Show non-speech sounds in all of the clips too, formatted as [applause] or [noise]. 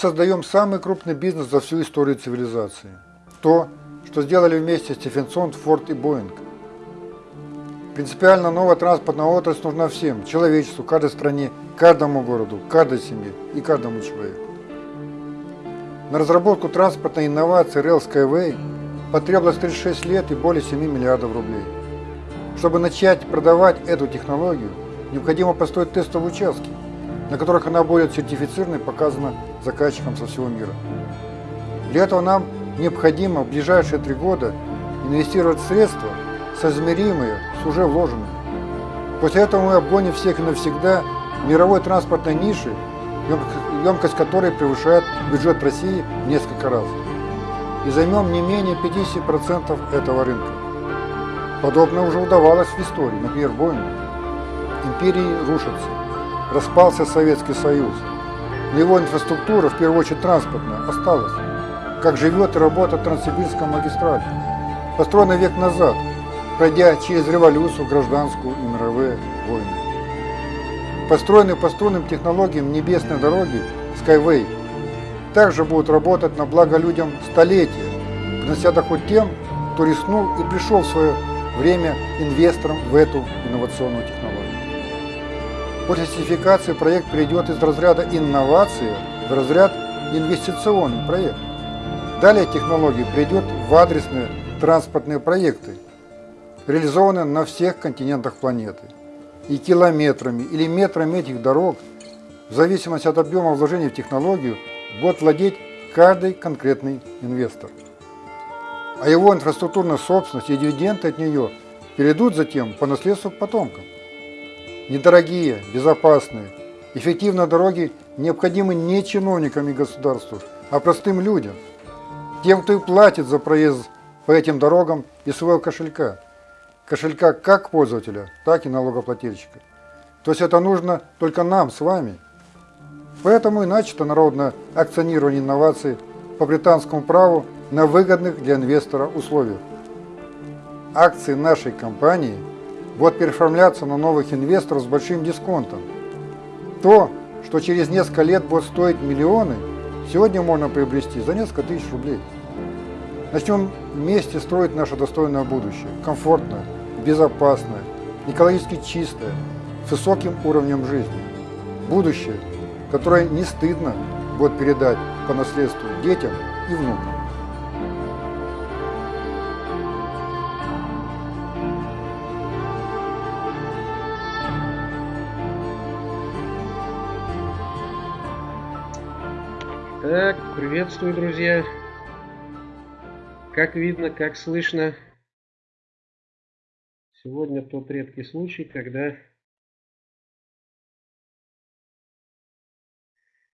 Создаем самый крупный бизнес за всю историю цивилизации. То, что сделали вместе Стефенсон, Форд и Боинг. Принципиально новая транспортная отрасль нужна всем, человечеству, каждой стране, каждому городу, каждой семье и каждому человеку. На разработку транспортной инновации Rail Skyway потребовалось 36 лет и более 7 миллиардов рублей. Чтобы начать продавать эту технологию, необходимо построить тестовые участки, на которых она будет сертифицирована и показана заказчикам со всего мира. Для этого нам необходимо в ближайшие три года инвестировать средства, соизмеримые с уже вложенными. После этого мы обгоним всех и навсегда мировой транспортной ниши, емкость которой превышает бюджет России в несколько раз. И займем не менее 50% этого рынка. Подобное уже удавалось в истории, например, Боингу. Империи рушатся, распался Советский Союз, его инфраструктура, в первую очередь транспортная, осталась. Как живет и работает Транссибирская магистраль, построена век назад, пройдя через революцию, гражданскую и мировые войны. Построенные по струнным технологиям небесной дороги Skyway также будут работать на благо людям столетия, принося доход тем, кто рискнул и пришел в свое время инвестором в эту инновационную технологию. После сертификации проект перейдет из разряда инновации в разряд инвестиционный проект. Далее технология перейдет в адресные транспортные проекты, реализованные на всех континентах планеты. И километрами или метрами этих дорог, в зависимости от объема вложений в технологию, будет владеть каждый конкретный инвестор. А его инфраструктурная собственность и дивиденды от нее перейдут затем по наследству потомкам. Недорогие, безопасные, эффективные дороги необходимы не чиновникам и государству, а простым людям, тем, кто и платит за проезд по этим дорогам из своего кошелька. Кошелька как пользователя, так и налогоплательщика. То есть это нужно только нам с вами. Поэтому и начато народное акционирование инноваций по британскому праву на выгодных для инвестора условиях. Акции нашей компании – будут переоформляться на новых инвесторов с большим дисконтом. То, что через несколько лет будет стоить миллионы, сегодня можно приобрести за несколько тысяч рублей. Начнем вместе строить наше достойное будущее, комфортное, безопасное, экологически чистое, с высоким уровнем жизни. Будущее, которое не стыдно будет передать по наследству детям и внукам. Приветствую, друзья. Как видно, как слышно, сегодня тот редкий случай, когда,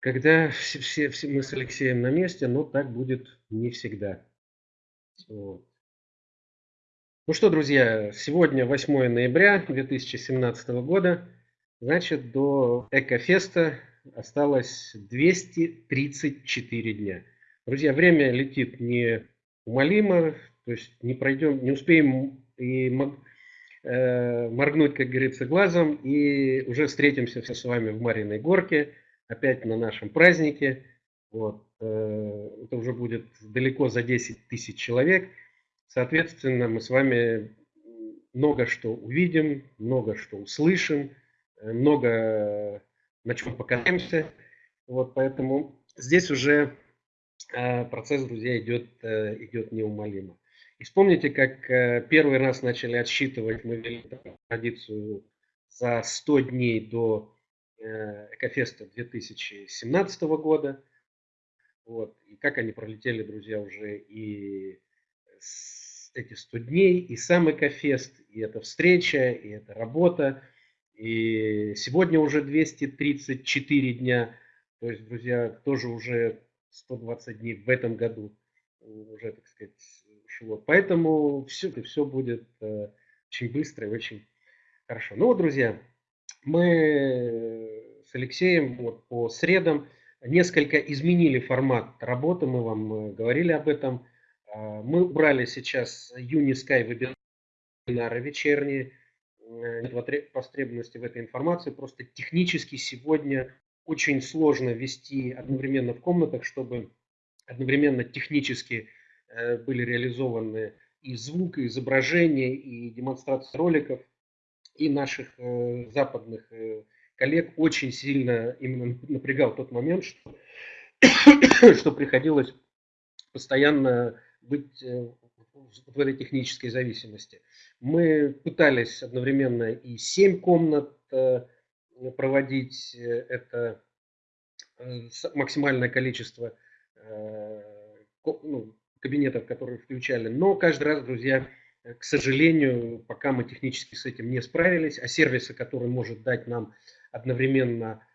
когда все, все, все мы с Алексеем на месте, но так будет не всегда. Вот. Ну что, друзья, сегодня 8 ноября 2017 года, значит, до Экофеста осталось 234 дня. Друзья, время летит неумолимо, то есть не пройдем, не успеем и э, моргнуть, как говорится, глазом, и уже встретимся все с вами в Мариной горке, опять на нашем празднике. Вот. Э, это уже будет далеко за 10 тысяч человек. Соответственно, мы с вами много что увидим, много что услышим, э, много на чем покатаемся. Вот, поэтому здесь уже э, процесс, друзья, идет, э, идет неумолимо. И вспомните, как э, первый раз начали отсчитывать, мы вели традицию за 100 дней до Экофеста 2017 года. Вот. И как они пролетели, друзья, уже и эти 100 дней, и сам Экофест, и эта встреча, и эта работа. И сегодня уже 234 дня. То есть, друзья, тоже уже 120 дней в этом году уже, так сказать, ушло. Поэтому все, все будет э, очень быстро и очень хорошо. Ну вот, друзья, мы с Алексеем вот по средам несколько изменили формат работы, мы вам э, говорили об этом. А, мы убрали сейчас Unisky вебинары вечерние, нет потребности в этой информации. Просто технически сегодня очень сложно вести одновременно в комнатах, чтобы одновременно технически э, были реализованы и звук, и изображение, и демонстрация роликов, и наших э, западных э, коллег очень сильно именно [laughs] напрягал тот момент, что, [coughs] что приходилось постоянно быть э, в этой технической зависимости. Мы пытались одновременно и 7 комнат э, проводить, э, это максимальное количество ну, кабинетов, которые включали, но каждый раз, друзья, к сожалению, пока мы технически с этим не справились, а сервисы, которые может дать нам одновременно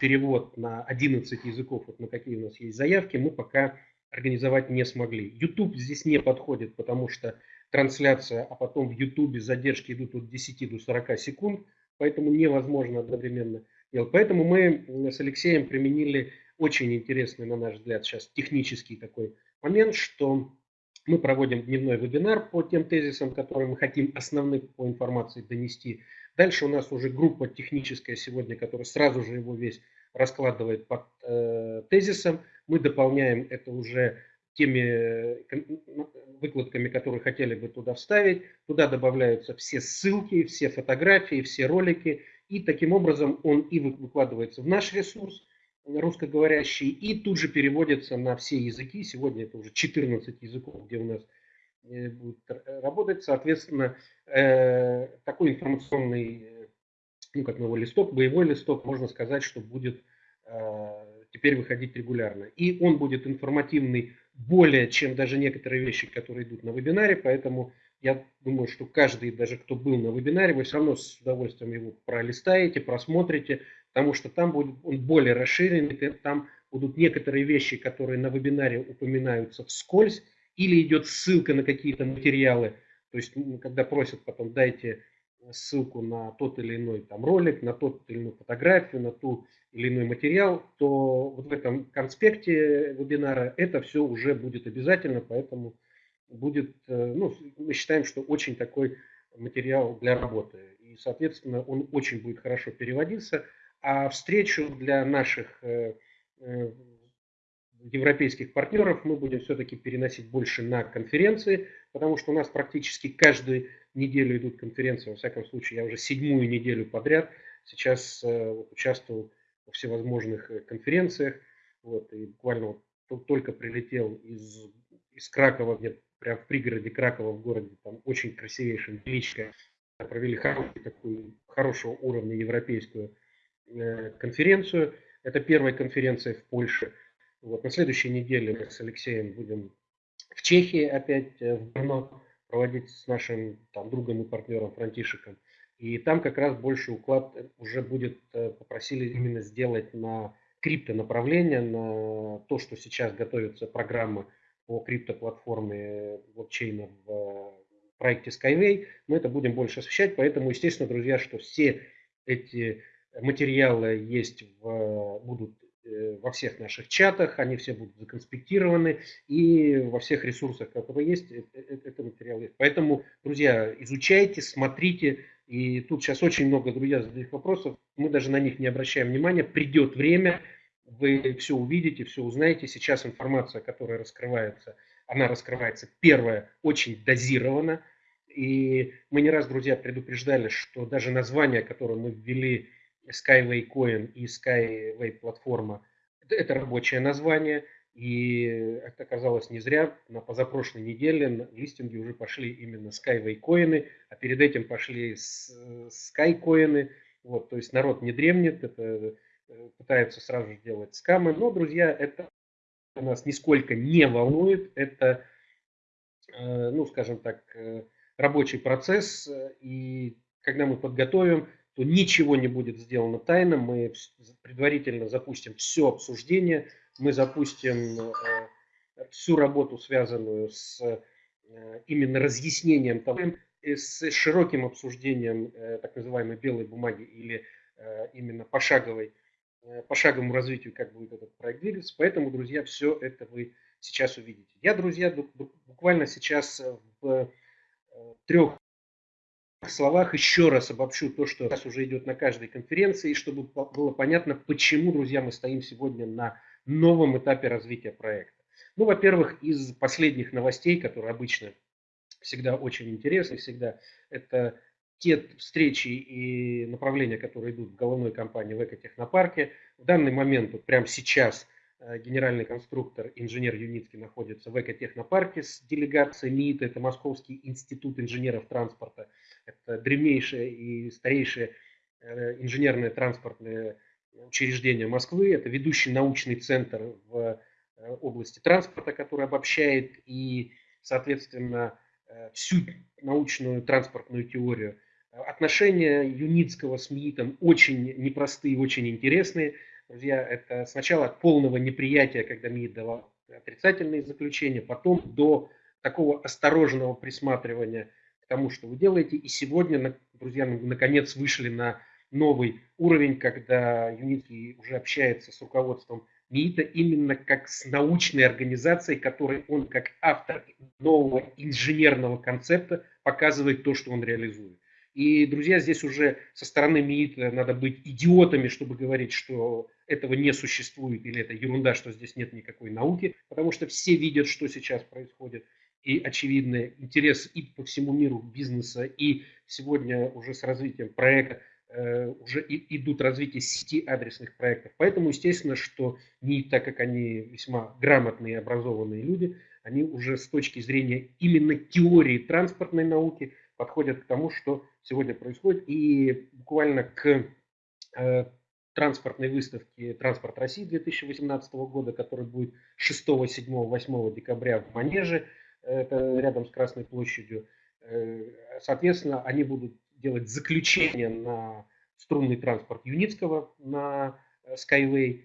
перевод на 11 языков, вот на какие у нас есть заявки, мы пока организовать не смогли. YouTube здесь не подходит, потому что трансляция, а потом в YouTube задержки идут от 10 до 40 секунд, поэтому невозможно одновременно делать. Поэтому мы с Алексеем применили очень интересный, на наш взгляд, сейчас технический такой момент, что мы проводим дневной вебинар по тем тезисам, которые мы хотим основных по информации донести. Дальше у нас уже группа техническая сегодня, которая сразу же его весь раскладывает под э, тезисом. Мы дополняем это уже теми э, выкладками, которые хотели бы туда вставить. Туда добавляются все ссылки, все фотографии, все ролики. И таким образом он и выкладывается в наш ресурс русскоговорящий, и тут же переводится на все языки. Сегодня это уже 14 языков, где у нас э, будет работать. Соответственно, такой информационный ну, как новый листок, боевой листок, можно сказать, что будет э, теперь выходить регулярно. И он будет информативный более, чем даже некоторые вещи, которые идут на вебинаре, поэтому я думаю, что каждый, даже кто был на вебинаре, вы все равно с удовольствием его пролистаете, просмотрите, потому что там будет он более расширенный, там будут некоторые вещи, которые на вебинаре упоминаются вскользь, или идет ссылка на какие-то материалы, то есть когда просят потом дайте ссылку на тот или иной там ролик, на тот или иную фотографию, на ту или иной материал, то вот в этом конспекте вебинара это все уже будет обязательно, поэтому будет, э, ну, мы считаем, что очень такой материал для работы. И, соответственно, он очень будет хорошо переводиться. А встречу для наших э, э, европейских партнеров мы будем все-таки переносить больше на конференции, потому что у нас практически каждую неделю идут конференции, во всяком случае, я уже седьмую неделю подряд сейчас э, вот, участвовал во всевозможных э, конференциях, вот, и буквально вот, только прилетел из, из Кракова, где прям в пригороде Кракова в городе, там очень красивейшая, величкая, провели хорошую, такую, хорошего уровня европейскую э, конференцию. Это первая конференция в Польше. Вот, на следующей неделе мы с Алексеем будем в Чехии опять, э, в Брно, проводить с нашим там, другом и партнером Франтишиком. И там как раз больше уклад уже будет, э, попросили именно сделать на крипто направление, на то, что сейчас готовится программа по криптоплатформе блокчейна в проекте Skyway. Мы это будем больше освещать, поэтому, естественно, друзья, что все эти материалы есть в, будут Э, во всех наших чатах, они все будут законспектированы, и во всех ресурсах, которые есть, э, э, это материал есть. Поэтому, друзья, изучайте, смотрите, и тут сейчас очень много, друзья, задают вопросов, мы даже на них не обращаем внимания, придет время, вы все увидите, все узнаете. Сейчас информация, которая раскрывается, она раскрывается, первое, очень дозирована, и мы не раз, друзья, предупреждали, что даже название, которое мы ввели, Skyway Coin и Skyway платформа – это рабочее название, и это оказалось не зря. На позапрошлой неделе на листинге уже пошли именно Skyway коины, а перед этим пошли Sky коины. Вот, то есть народ не дремнет, это э, пытаются сразу же делать скамы. Но, друзья, это нас нисколько не волнует. Это, э, ну, скажем так, э, рабочий процесс. И когда мы подготовим то ничего не будет сделано тайно. Мы предварительно запустим все обсуждение, мы запустим э, всю работу, связанную с э, именно разъяснением того, с широким обсуждением э, так называемой белой бумаги или именно пошаговой, пошаговому развитию, как будет этот проект двигаться. Поэтому, друзья, все это вы сейчас увидите. Я, друзья, буквально сейчас в трех словах еще раз обобщу то, что сейчас уже идет на каждой конференции, чтобы было понятно, почему, друзья, мы стоим сегодня на новом этапе развития проекта. Ну, во-первых, из последних новостей, которые обычно всегда очень интересны, всегда это те встречи и направления, которые идут в головной компании в экотехнопарке. В данный момент, вот прямо сейчас, генеральный конструктор, инженер Юницкий находится в экотехнопарке с делегацией МИИТ, это Московский институт инженеров транспорта, это древнейшее и старейшее э, инженерное транспортное учреждение Москвы, это ведущий научный центр в э, области транспорта, который обобщает и, соответственно, всю научную транспортную теорию. Отношения Юницкого с МИИТом очень непростые, очень интересные. Друзья, это сначала от полного неприятия, когда МИИТ давал отрицательные заключения, потом до такого осторожного присматривания к тому, что вы делаете. И сегодня, друзья, мы наконец вышли на новый уровень, когда Юницкий уже общается с руководством МИИТа именно как с научной организацией, которой он как автор нового инженерного концепта показывает то, что он реализует. И, друзья, здесь уже со стороны МИИТ надо быть идиотами, чтобы говорить, что этого не существует или это ерунда, что здесь нет никакой науки, потому что все видят, что сейчас происходит. И очевидный интерес и по всему миру бизнеса, и сегодня уже с развитием проекта э, уже идут развитие сети адресных проектов. Поэтому, естественно, что не так как они весьма грамотные и образованные люди, они уже с точки зрения именно теории транспортной науки подходят к тому, что сегодня происходит. И буквально к э, транспортной выставке «Транспорт России» 2018 года, который будет 6, 7, 8 декабря в Манеже, это рядом с Красной площадью. Э, соответственно, они будут делать заключение на струнный транспорт Юницкого на э, Skyway,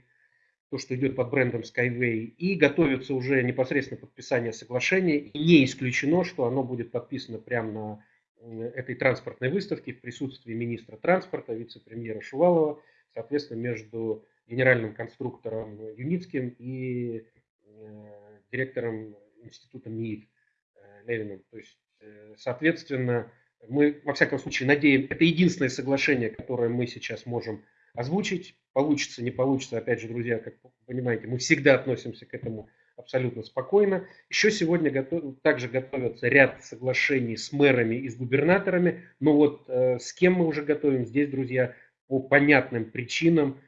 то, что идет под брендом Skyway, и готовится уже непосредственно подписание соглашения. И не исключено, что оно будет подписано прямо на этой транспортной выставки в присутствии министра транспорта, вице-премьера Шувалова, соответственно, между генеральным конструктором Юницким и э, директором института МИИТ э, Левиным. То есть, э, соответственно, мы, во всяком случае, надеем, это единственное соглашение, которое мы сейчас можем озвучить. Получится, не получится, опять же, друзья, как понимаете, мы всегда относимся к этому абсолютно спокойно. Еще сегодня готов, также готовятся ряд соглашений с мэрами и с губернаторами. Но вот э, с кем мы уже готовим здесь, друзья, по понятным причинам.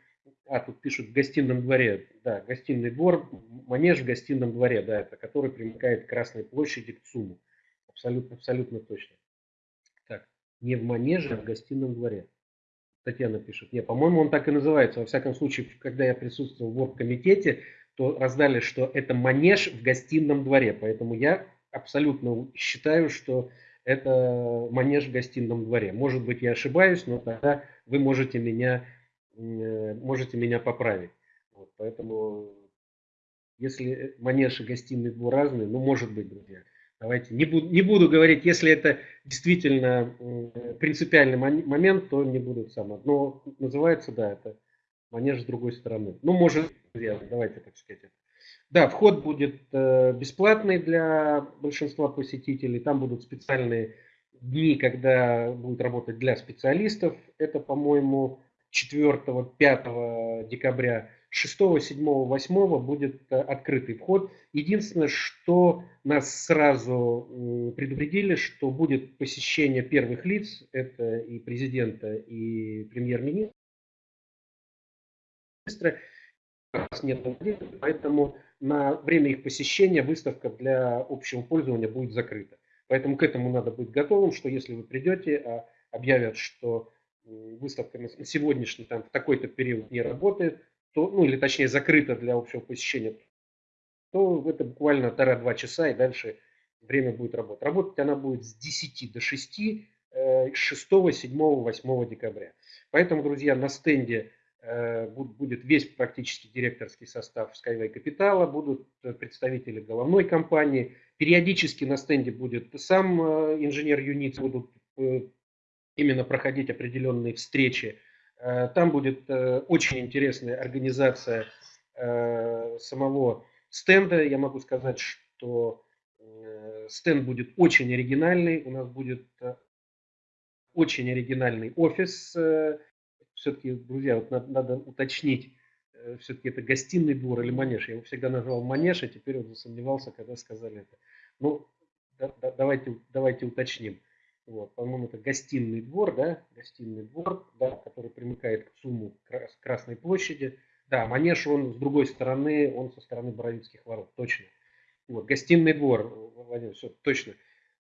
А, тут пишут в гостином дворе. Да, гостиный двор, манеж в гостином дворе, да, это который примыкает к Красной площади, к ЦУМу. Абсолютно, абсолютно точно. Так, не в манеже, а в гостином дворе. Татьяна пишет. Не, по-моему, он так и называется. Во всяком случае, когда я присутствовал в оргкомитете, то раздали, что это манеж в гостином дворе. Поэтому я абсолютно считаю, что это манеж в гостином дворе. Может быть, я ошибаюсь, но тогда вы можете меня, э, можете меня поправить. Вот, поэтому, если манеж и гостиный двор разные, ну, может быть, друзья. Давайте не буду, не буду говорить, если это действительно принципиальный момент, то не буду сам. Но называется, да, это манеж с другой стороны. Ну, может, давайте так сказать. Да, вход будет э, бесплатный для большинства посетителей. Там будут специальные дни, когда будет работать для специалистов. Это, по-моему, 4-5 декабря. 6, 7, 8 будет э, открытый вход. Единственное, что нас сразу предупредили, что будет посещение первых лиц, это и президента, и премьер-министра министра нет поэтому на время их посещения выставка для общего пользования будет закрыта. Поэтому к этому надо быть готовым, что если вы придете, а объявят, что выставка на сегодняшний там в такой-то период не работает, то, ну или точнее закрыта для общего посещения, то это буквально полтора-два часа и дальше время будет работать. Работать она будет с 10 до 6, 6, 7, 8 декабря. Поэтому, друзья, на стенде будет весь практически директорский состав Skyway Капитала, будут э, представители головной компании, периодически на стенде будет сам э, инженер Юниц, будут именно проходить определенные встречи. Там будет очень интересная организация самого стенда. Я могу сказать, что стенд будет очень оригинальный. У нас будет очень оригинальный офис. Все-таки, друзья, вот надо, надо уточнить, э, все-таки это гостиный двор или манеж. Я его всегда назвал манеж, а теперь вот засомневался, когда сказали это. Ну, да, да, давайте, давайте уточним. Вот, по-моему, это гостиный двор, да, гостиный двор, да, который примыкает к ЦУМу Красной площади. Да, манеж, он с другой стороны, он со стороны Боровицких ворот, точно. Вот, гостиный двор, Владимир, все, точно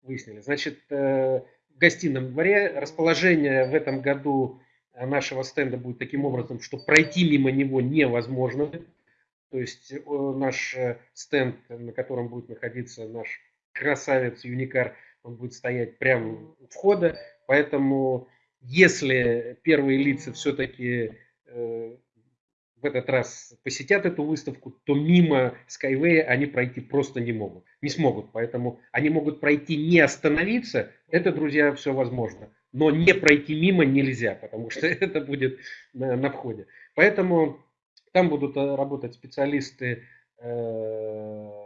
выяснили. Значит, э, в гостином дворе расположение в этом году нашего стенда будет таким образом, что пройти мимо него невозможно. То есть э, наш э, стенд, на котором будет находиться наш красавец Юникар, он будет стоять прямо у входа, поэтому если первые лица все-таки э, этот раз посетят эту выставку, то мимо Skyway они пройти просто не могут, не смогут, поэтому они могут пройти не остановиться, это, друзья, все возможно, но не пройти мимо нельзя, потому что [laughs] это будет на, на входе. Поэтому там будут э, работать специалисты э,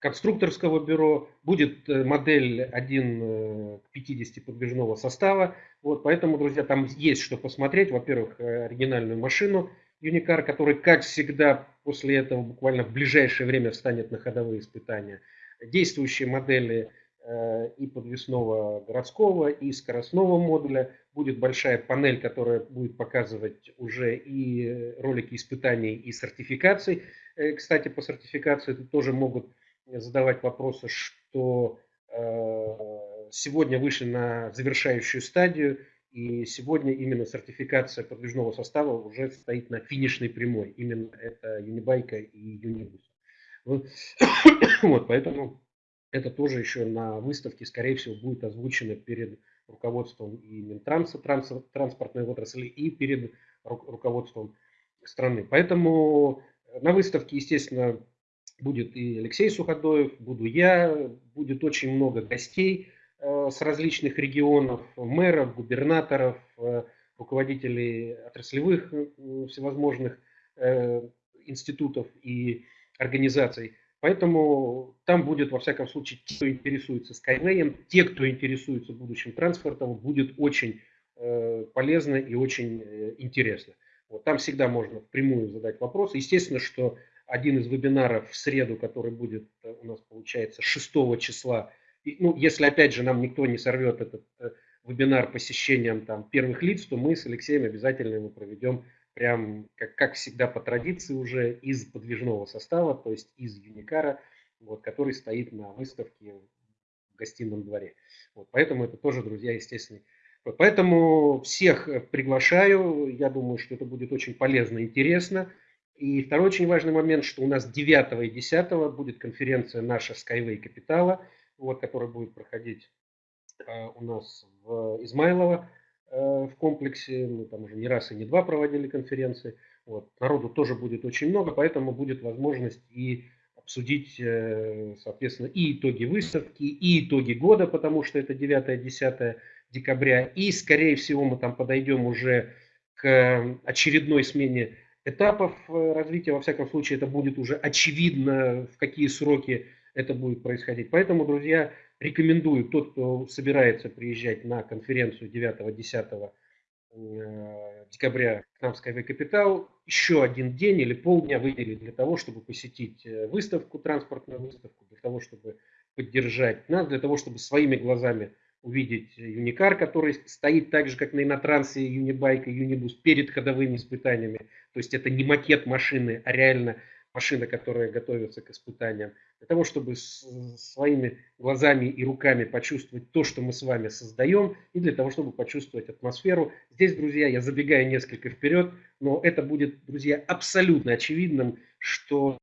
конструкторского бюро, будет э, модель 1 э, к 50 подвижного состава. Вот, поэтому, друзья, там есть что посмотреть. Во-первых, э, оригинальную машину Юникар, который, как всегда, после этого буквально в ближайшее время встанет на ходовые испытания. Действующие модели и подвесного городского, и скоростного модуля. Будет большая панель, которая будет показывать уже и ролики испытаний, и сертификаций. Кстати, по сертификации тоже могут задавать вопросы, что э, сегодня вышли на завершающую стадию, и сегодня именно сертификация подвижного состава уже стоит на финишной прямой. Именно это Юнибайка и Юнибус. [coughs] Вот, поэтому это тоже еще на выставке, скорее всего, будет озвучено перед руководством и Минтранса, транспортной отрасли, и перед руководством страны. Поэтому на выставке, естественно, будет и Алексей Суходоев, буду я, будет очень много гостей э, с различных регионов, мэров, губернаторов, э, руководителей отраслевых э, всевозможных институтов и организаций. Поэтому там будет, во всяком случае, те, кто интересуется Skyway, те, кто интересуется будущим транспортом, будет очень полезно и очень интересно. Вот, там всегда можно впрямую задать вопросы. Естественно, что один из вебинаров в среду, который будет э, у нас, получается, 6 числа. И, ну, если, опять же, нам никто не сорвет этот э, вебинар посещением там, первых лиц, то мы с Алексеем обязательно его проведем прям, как, как всегда, по традиции уже из подвижного состава, то есть из Юникара, вот, который стоит на выставке в гостином дворе. Вот, поэтому это тоже, друзья, естественно. Поэтому всех э, приглашаю. Я думаю, что это будет очень полезно и интересно. И второй очень важный момент, что у нас 9 и 10 будет конференция наша Skyway Капитала, вот, которая будет проходить э, у нас в Измайлово э, в комплексе. Мы там уже не раз и не два проводили конференции. Вот. Народу тоже будет очень много, поэтому будет возможность и обсудить, э, соответственно, и итоги выставки, и итоги года, потому что это 9-10 декабря. И, скорее всего, мы там подойдем уже к очередной смене этапов э, развития. Во всяком случае, это будет уже очевидно, в какие сроки это будет происходить. Поэтому, друзья, рекомендую, тот, кто собирается приезжать на конференцию 9-10 э, декабря к нам в Skyway Capital, еще один день или полдня выделить для того, чтобы посетить э, выставку, транспортную выставку, для того, чтобы поддержать нас, для того, чтобы своими глазами увидеть Юникар, который стоит так же, как на Инотрансе, Юнибайк и Юнибус перед ходовыми испытаниями. То есть это не макет машины, а реально машина, которая готовится к испытаниям. Для того, чтобы своими глазами и руками почувствовать то, что мы с вами создаем, и для того, чтобы почувствовать атмосферу. Здесь, друзья, я забегаю несколько вперед, но это будет, друзья, абсолютно очевидным, что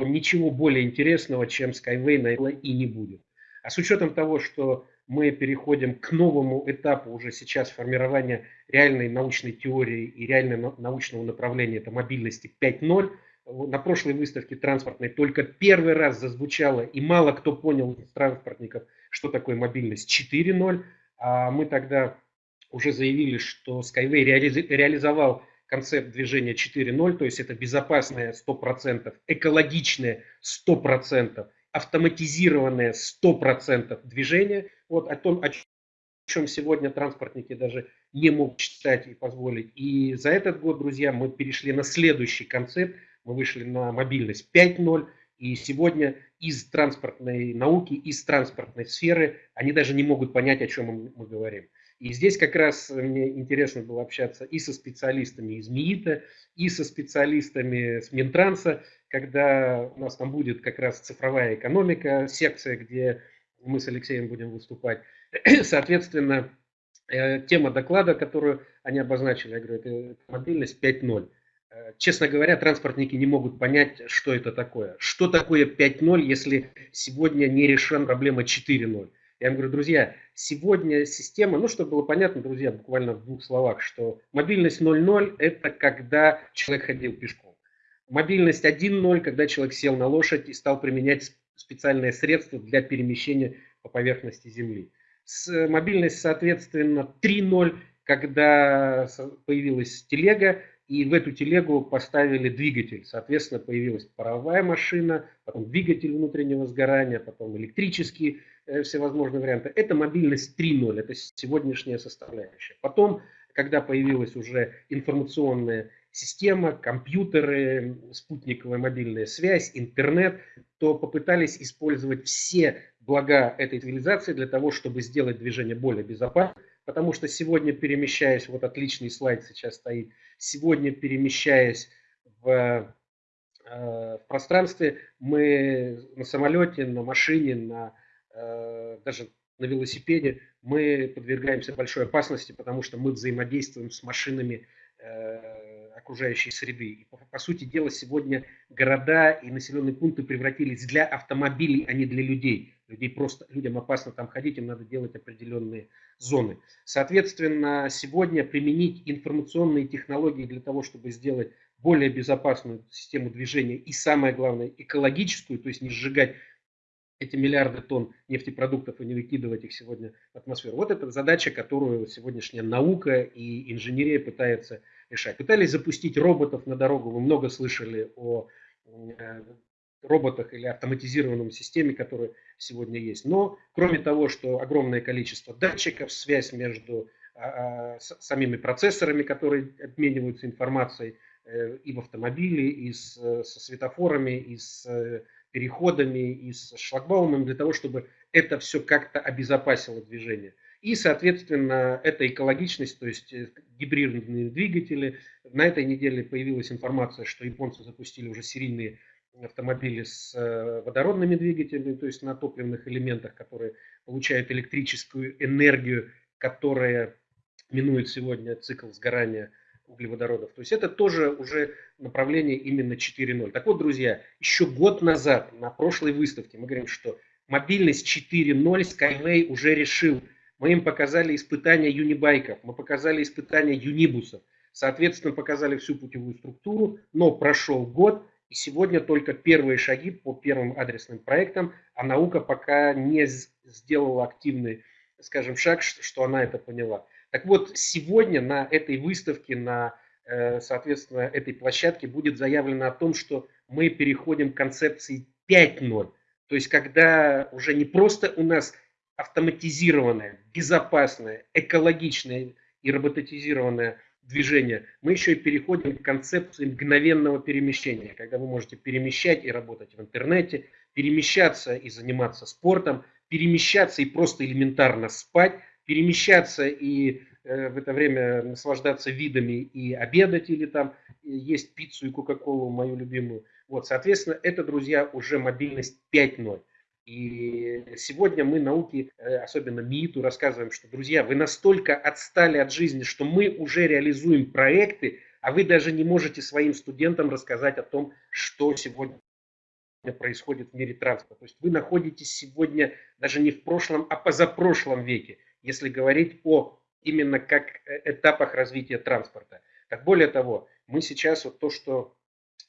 ничего более интересного, чем Skyway, наверное, и не будет. А с учетом того, что мы переходим к новому этапу уже сейчас формирования реальной научной теории и реального научного направления, это мобильности 5.0. На прошлой выставке транспортной только первый раз зазвучало, и мало кто понял из транспортников, что такое мобильность 4.0. А мы тогда уже заявили, что Skyway реализовал концепт движения 4.0, то есть это безопасное 100%, экологичное 100%, автоматизированное 100% движение. Вот о том, о чем сегодня транспортники даже не могут читать и позволить. И за этот год, друзья, мы перешли на следующий концепт. Мы вышли на мобильность 5.0. И сегодня из транспортной науки, из транспортной сферы они даже не могут понять, о чем мы говорим. И здесь как раз мне интересно было общаться и со специалистами из МИИТа, и со специалистами с Минтранса, когда у нас там будет как раз цифровая экономика, секция, где мы с Алексеем будем выступать. [clears throat] Соответственно, э, тема доклада, которую они обозначили, я говорю, это мобильность 5.0. Э, честно говоря, транспортники не могут понять, что это такое. Что такое 5.0, если сегодня не решена проблема 4.0? Я им говорю, друзья, сегодня система, ну, чтобы было понятно, друзья, буквально в двух словах, что мобильность 0.0 – это когда человек ходил пешком. Мобильность 1.0, когда человек сел на лошадь и стал применять специальные средства для перемещения по поверхности Земли. С, мобильность, соответственно, 3.0, когда появилась телега, и в эту телегу поставили двигатель. Соответственно, появилась паровая машина, потом двигатель внутреннего сгорания, потом электрические Э, всевозможные варианты. Это мобильность 3.0, это сегодняшняя составляющая. Потом, когда появилась уже информационная система, компьютеры, спутниковая мобильная связь, интернет, то попытались использовать все блага этой цивилизации для того, чтобы сделать движение более безопасным. Потому что сегодня, перемещаясь, вот отличный слайд сейчас стоит, сегодня перемещаясь в э, в пространстве, мы на самолете, на машине, на Э, даже на велосипеде, мы подвергаемся большой опасности, потому что мы взаимодействуем с машинами э, окружающей среды. И, по, по сути дела, сегодня города и населенные пункты превратились для автомобилей, а не для людей. Людей просто, людям опасно там ходить, им надо делать определенные зоны. Соответственно, сегодня применить информационные технологии для того, чтобы сделать более безопасную систему движения и, самое главное, экологическую, то есть не сжигать эти миллиарды тонн нефтепродуктов и не выкидывать их сегодня в атмосферу. Вот это задача, которую сегодняшняя наука и инженерия пытается решать. Пытались запустить роботов на дорогу. Вы много слышали о э, роботах или автоматизированном системе, которые сегодня есть. Но кроме того, что огромное количество датчиков, связь между а, а, самими процессорами, которые обмениваются информацией э, и в автомобиле, и со светофорами, и с переходами и с шлагбаумами для того, чтобы это все как-то обезопасило движение. И, соответственно, это экологичность, то есть э, гибридные двигатели. На этой неделе появилась информация, что японцы запустили уже серийные автомобили с э, водородными двигателями, то есть на топливных элементах, которые получают электрическую энергию, которая минует сегодня цикл сгорания углеводородов. То есть это тоже уже направление именно 4.0. Так вот, друзья, еще год назад на прошлой выставке мы говорим, что мобильность 4.0 Skyway уже решил. Мы им показали испытания юнибайков, мы показали испытания юнибусов, соответственно, показали всю путевую структуру, но прошел год, и сегодня только первые шаги по первым адресным проектам, а наука пока не сделала активный, скажем, шаг, что она это поняла. Так вот, сегодня на этой выставке, на, э, соответственно, этой площадке будет заявлено о том, что мы переходим к концепции 5.0. То есть, когда уже не просто у нас автоматизированное, безопасное, экологичное и роботизированное движение, мы еще и переходим к концепции мгновенного перемещения, когда вы можете перемещать и работать в интернете, перемещаться и заниматься спортом, перемещаться и просто элементарно спать, перемещаться и э, в это время наслаждаться видами и обедать или там есть пиццу и кока-колу, мою любимую. Вот, соответственно, это, друзья, уже мобильность 5.0. И сегодня мы науки, э, особенно МИИТу, рассказываем, что, друзья, вы настолько отстали от жизни, что мы уже реализуем проекты, а вы даже не можете своим студентам рассказать о том, что сегодня происходит в мире транспорта. То есть вы находитесь сегодня даже не в прошлом, а позапрошлом веке если говорить о именно как э, этапах развития транспорта. Так более того, мы сейчас вот то, что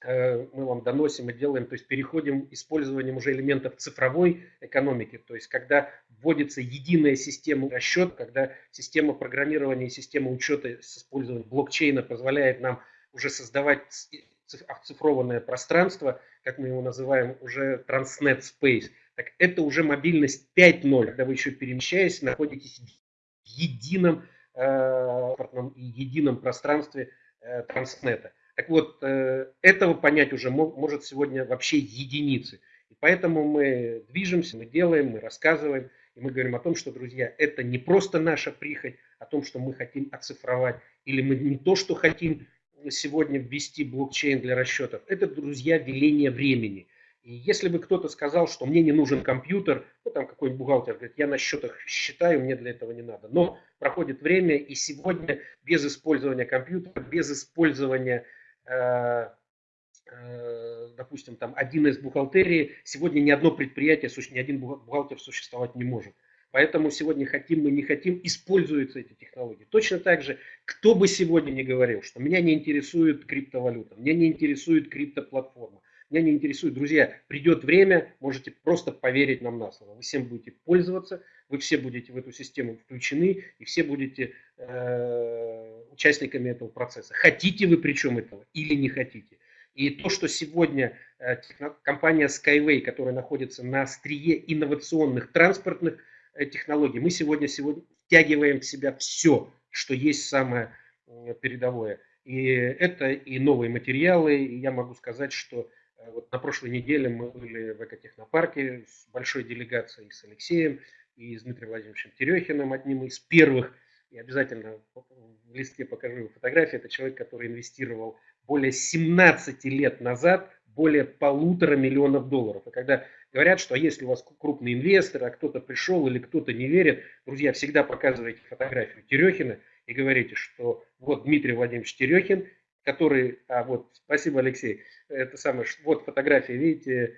мы вам доносим и делаем, то есть переходим использованием уже элементов цифровой экономики, то есть когда вводится единая система расчета, когда система программирования и система учета с использованием блокчейна позволяет нам уже создавать оцифрованное пространство, как мы его называем, уже Transnet Space, так это уже мобильность 5.0, когда вы еще перемещаясь, находитесь в едином э, едином пространстве э, Транснета. Так вот, э, этого понять уже может сегодня вообще единицы. И поэтому мы движемся, мы делаем, мы рассказываем, и мы говорим о том, что, друзья, это не просто наша прихоть, о том, что мы хотим оцифровать, или мы не то, что хотим сегодня ввести блокчейн для расчетов. Это, друзья, веление времени. И если бы кто-то сказал, что мне не нужен компьютер, ну там какой-нибудь бухгалтер говорит, я на счетах считаю, мне для этого не надо. Но проходит время, и сегодня без использования компьютера, без использования, допустим, там 1С бухгалтерии, сегодня ни одно предприятие, ни один бухгалтер существовать не может. Поэтому сегодня хотим мы не хотим, используются эти технологии. Точно так же, кто бы сегодня не говорил, что меня не интересует криптовалюта, меня не интересует криптоплатформа, меня не интересует, друзья, придет время, можете просто поверить нам на слово. Вы всем будете пользоваться, вы все будете в эту систему включены и все будете э, участниками этого процесса. Хотите вы причем этого или не хотите. И то, что сегодня э, компания Skyway, которая находится на острие инновационных транспортных Э, технологий. Мы сегодня, сегодня втягиваем в себя все, что есть самое передовое. И это и новые материалы. И я могу сказать, что э, вот на прошлой неделе мы были в экотехнопарке с большой делегацией с Алексеем и с Дмитрием Владимировичем Терехиным, одним из первых. И обязательно в листке покажу фотографии. Это человек, который инвестировал более 17 лет назад более полутора миллионов долларов. И когда говорят, что если у вас крупный инвестор, а кто-то пришел или кто-то не верит, друзья, всегда показывайте фотографию Терехина и говорите, что вот Дмитрий Владимирович Терехин, который, а вот, спасибо, Алексей, это самое, вот фотография, видите,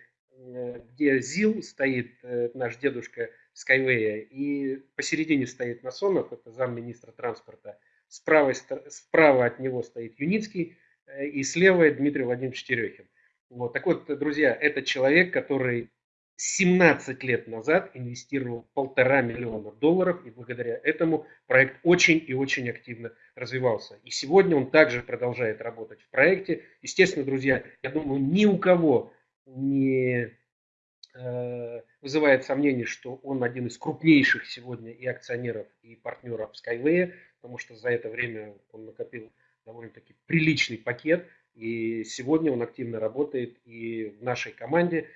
где ЗИЛ стоит, э, наш дедушка Skyway, и посередине стоит Насонов, это замминистра транспорта, справа, справа от него стоит Юницкий, э, и слева Дмитрий Владимирович Терехин. Вот. Так вот, друзья, это человек, который 17 лет назад инвестировал полтора миллиона долларов, и благодаря этому проект очень и очень активно развивался. И сегодня он также продолжает работать в проекте. Естественно, друзья, я думаю, ни у кого не э, вызывает сомнений, что он один из крупнейших сегодня и акционеров, и партнеров Skyway, потому что за это время он накопил довольно-таки приличный пакет – и сегодня он активно работает и в нашей команде,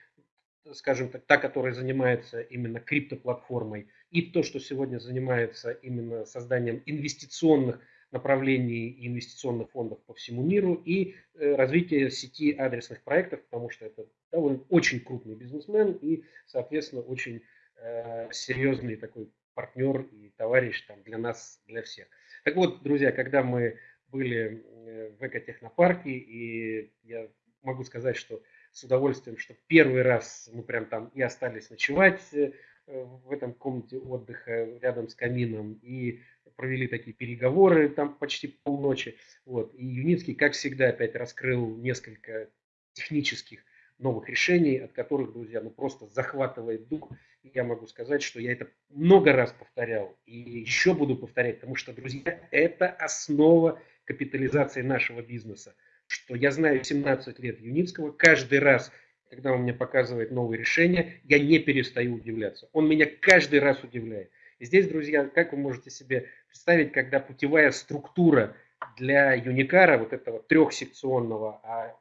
скажем так, та, которая занимается именно криптоплатформой, и то, что сегодня занимается именно созданием инвестиционных направлений и инвестиционных фондов по всему миру и э, развитие сети адресных проектов, потому что это довольно очень крупный бизнесмен и, соответственно, очень э, серьезный такой партнер и товарищ там, для нас, для всех. Так вот, друзья, когда мы были э, в экотехнопарке, и я могу сказать, что с удовольствием, что первый раз мы прям там и остались ночевать э, в этом комнате отдыха рядом с камином, и провели такие переговоры там почти полночи. Вот. И Юницкий, как всегда, опять раскрыл несколько технических новых решений, от которых, друзья, ну просто захватывает дух. И я могу сказать, что я это много раз повторял и еще буду повторять, потому что, друзья, это основа капитализации нашего бизнеса. Что я знаю 17 лет Юницкого, каждый раз, когда он мне показывает новые решения, я не перестаю удивляться. Он меня каждый раз удивляет. И здесь, друзья, как вы можете себе представить, когда путевая структура для Юникара, вот этого трехсекционного, а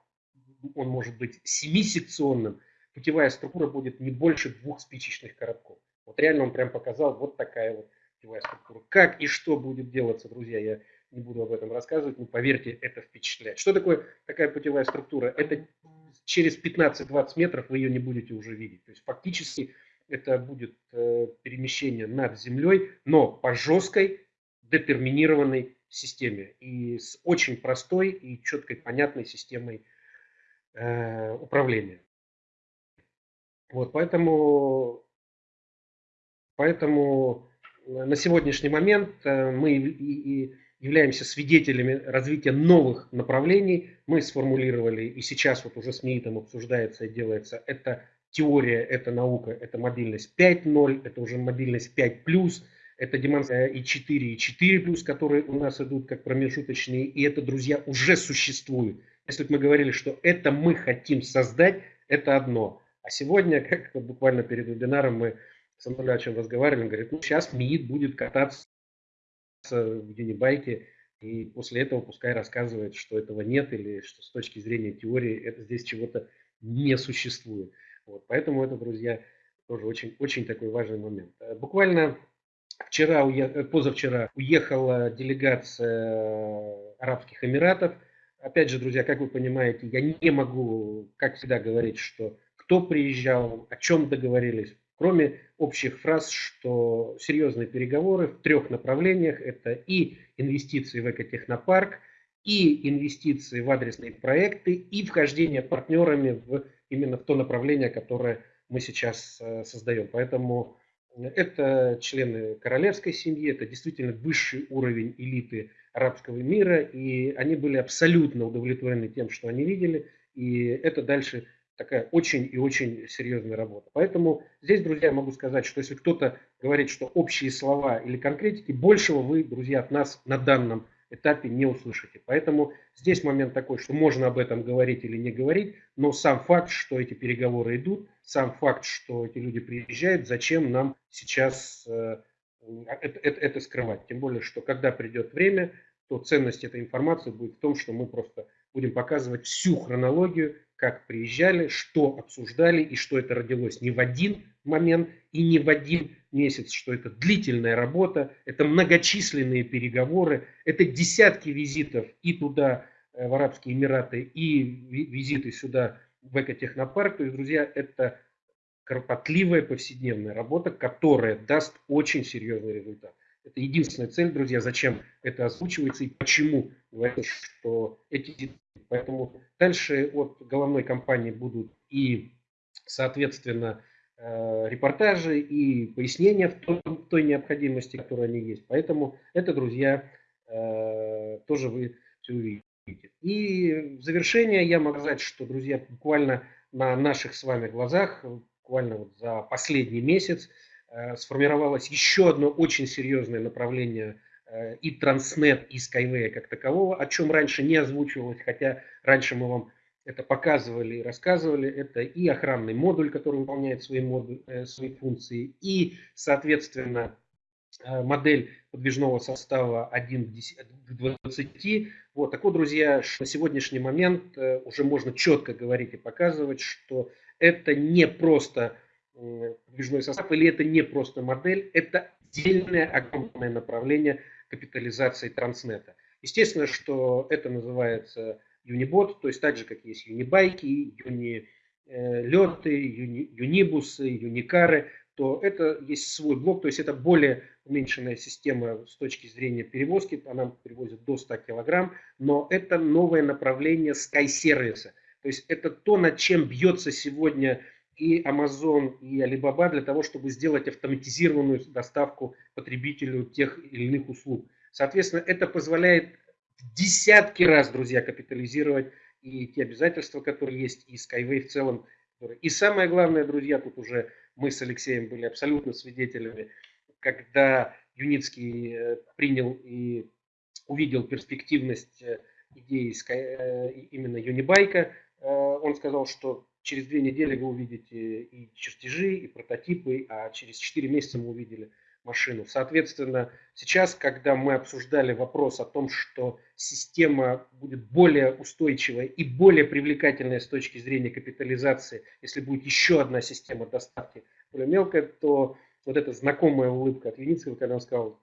он может быть семисекционным, путевая структура будет не больше двух спичечных коробков. Вот реально он прям показал вот такая вот путевая структура. Как и что будет делаться, друзья, я не буду об этом рассказывать, но поверьте, это впечатляет. Что такое такая путевая структура? Это через 15-20 метров вы ее не будете уже видеть. То есть фактически это будет э, перемещение над землей, но по жесткой детерминированной системе и с очень простой и четкой понятной системой э, управления. Вот, поэтому, поэтому на сегодняшний момент э, мы и, и являемся свидетелями развития новых направлений. Мы сформулировали, и сейчас вот уже с МИИТом обсуждается и делается, это теория, это наука, это мобильность 5.0, это уже мобильность 5+, это демонстрация и 4, и 4+, которые у нас идут как промежуточные, и это, друзья, уже существует. Если бы мы говорили, что это мы хотим создать, это одно. А сегодня, [laughs] как буквально перед вебинаром мы с Анатолием разговаривали, он говорит, ну сейчас МИИТ будет кататься в Юнибайке, и после этого пускай рассказывает, что этого нет, или что с точки зрения теории это здесь чего-то не существует. Вот, поэтому это, друзья, тоже очень, очень такой важный момент. Буквально вчера, э, позавчера уехала делегация Арабских Эмиратов. Опять же, друзья, как вы понимаете, я не могу, как всегда, говорить, что кто приезжал, о чем договорились, кроме общих фраз, что серьезные переговоры в трех направлениях – это и инвестиции в экотехнопарк, и инвестиции в адресные проекты, и вхождение партнерами в, именно в то направление, которое мы сейчас э, создаем. Поэтому это члены королевской семьи, это действительно высший уровень элиты арабского мира, и они были абсолютно удовлетворены тем, что они видели, и это дальше такая очень и очень серьезная работа. Поэтому здесь, друзья, могу сказать, что если кто-то говорит, что общие слова или конкретики, большего вы, друзья, от нас на данном этапе не услышите. Поэтому здесь момент такой, что можно об этом говорить или не говорить, но сам факт, что эти переговоры идут, сам факт, что эти люди приезжают, зачем нам сейчас э, это, это, это скрывать. Тем более, что когда придет время, то ценность этой информации будет в том, что мы просто будем показывать всю хронологию, как приезжали, что обсуждали и что это родилось не в один момент и не в один месяц, что это длительная работа, это многочисленные переговоры, это десятки визитов и туда, э, в Арабские Эмираты, и визиты сюда, в экотехнопарк. То есть, друзья, это кропотливая повседневная работа, которая даст очень серьезный результат. Это единственная цель, друзья, зачем это озвучивается и почему что эти... Поэтому дальше от головной компании будут и, соответственно, репортажи и пояснения в той, той необходимости, которая они есть. Поэтому это, друзья, э, тоже вы все увидите. И в завершение я могу сказать, что, друзья, буквально на наших с вами глазах, буквально вот за последний месяц, Э, сформировалось еще одно очень серьезное направление э, и Транснет, и Skyway как такового, о чем раньше не озвучивалось, хотя раньше мы вам это показывали и рассказывали. Это и охранный модуль, который выполняет свои, модуль, э, свои функции, и, соответственно, модель подвижного состава 1 к 20. Вот, так вот, друзья, на сегодняшний момент уже можно четко говорить и показывать, что это не просто подвижной состав, или это не просто модель, это отдельное огромное направление капитализации транснета. Естественно, что это называется Юнибот, то есть так же, как есть юнибайки, юнилеты, юни, юнибусы, юникары, то это есть свой блок, то есть это более уменьшенная система с точки зрения перевозки, она перевозит до 100 килограмм, но это новое направление Sky сервиса. То есть это то, над чем бьется сегодня и Amazon, и Alibaba для того, чтобы сделать автоматизированную доставку потребителю тех или иных услуг. Соответственно, это позволяет десятки раз, друзья, капитализировать и те обязательства, которые есть, и Skyway в целом. И самое главное, друзья, тут уже мы с Алексеем были абсолютно свидетелями, когда Юницкий э, принял и увидел перспективность э, идеи э, именно Юнибайка, он сказал, что через две недели вы увидите и чертежи, и прототипы, а через четыре месяца мы увидели машину. Соответственно, сейчас, когда мы обсуждали вопрос о том, что система будет более устойчивая и более привлекательная с точки зрения капитализации, если будет еще одна система доставки более мелкая, то вот эта знакомая улыбка от Веницкого, когда он сказал,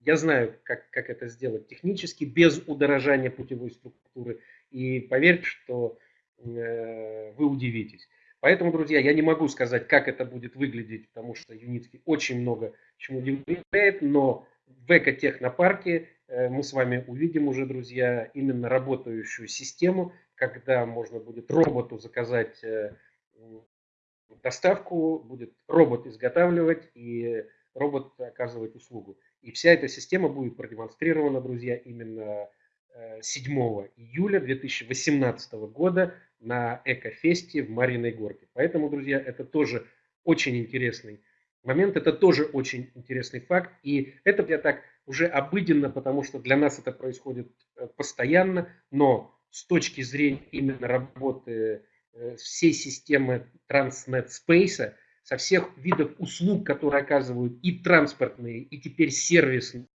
я знаю, как, как это сделать технически, без удорожания путевой структуры. И поверьте, что Э, вы удивитесь. Поэтому, друзья, я не могу сказать, как это будет выглядеть, потому что Юницкий очень много чему удивляет, но в экотехнопарке э, мы с вами увидим уже, друзья, именно работающую систему, когда можно будет роботу заказать э, доставку, будет робот изготавливать и робот оказывать услугу. И вся эта система будет продемонстрирована, друзья, именно 7 июля 2018 года на Экофесте в Мариной Горке. Поэтому, друзья, это тоже очень интересный момент, это тоже очень интересный факт. И это я так уже обыденно, потому что для нас это происходит э, постоянно, но с точки зрения именно работы э, всей системы Transnet Space, со всех видов услуг, которые оказывают и транспортные, и теперь сервисные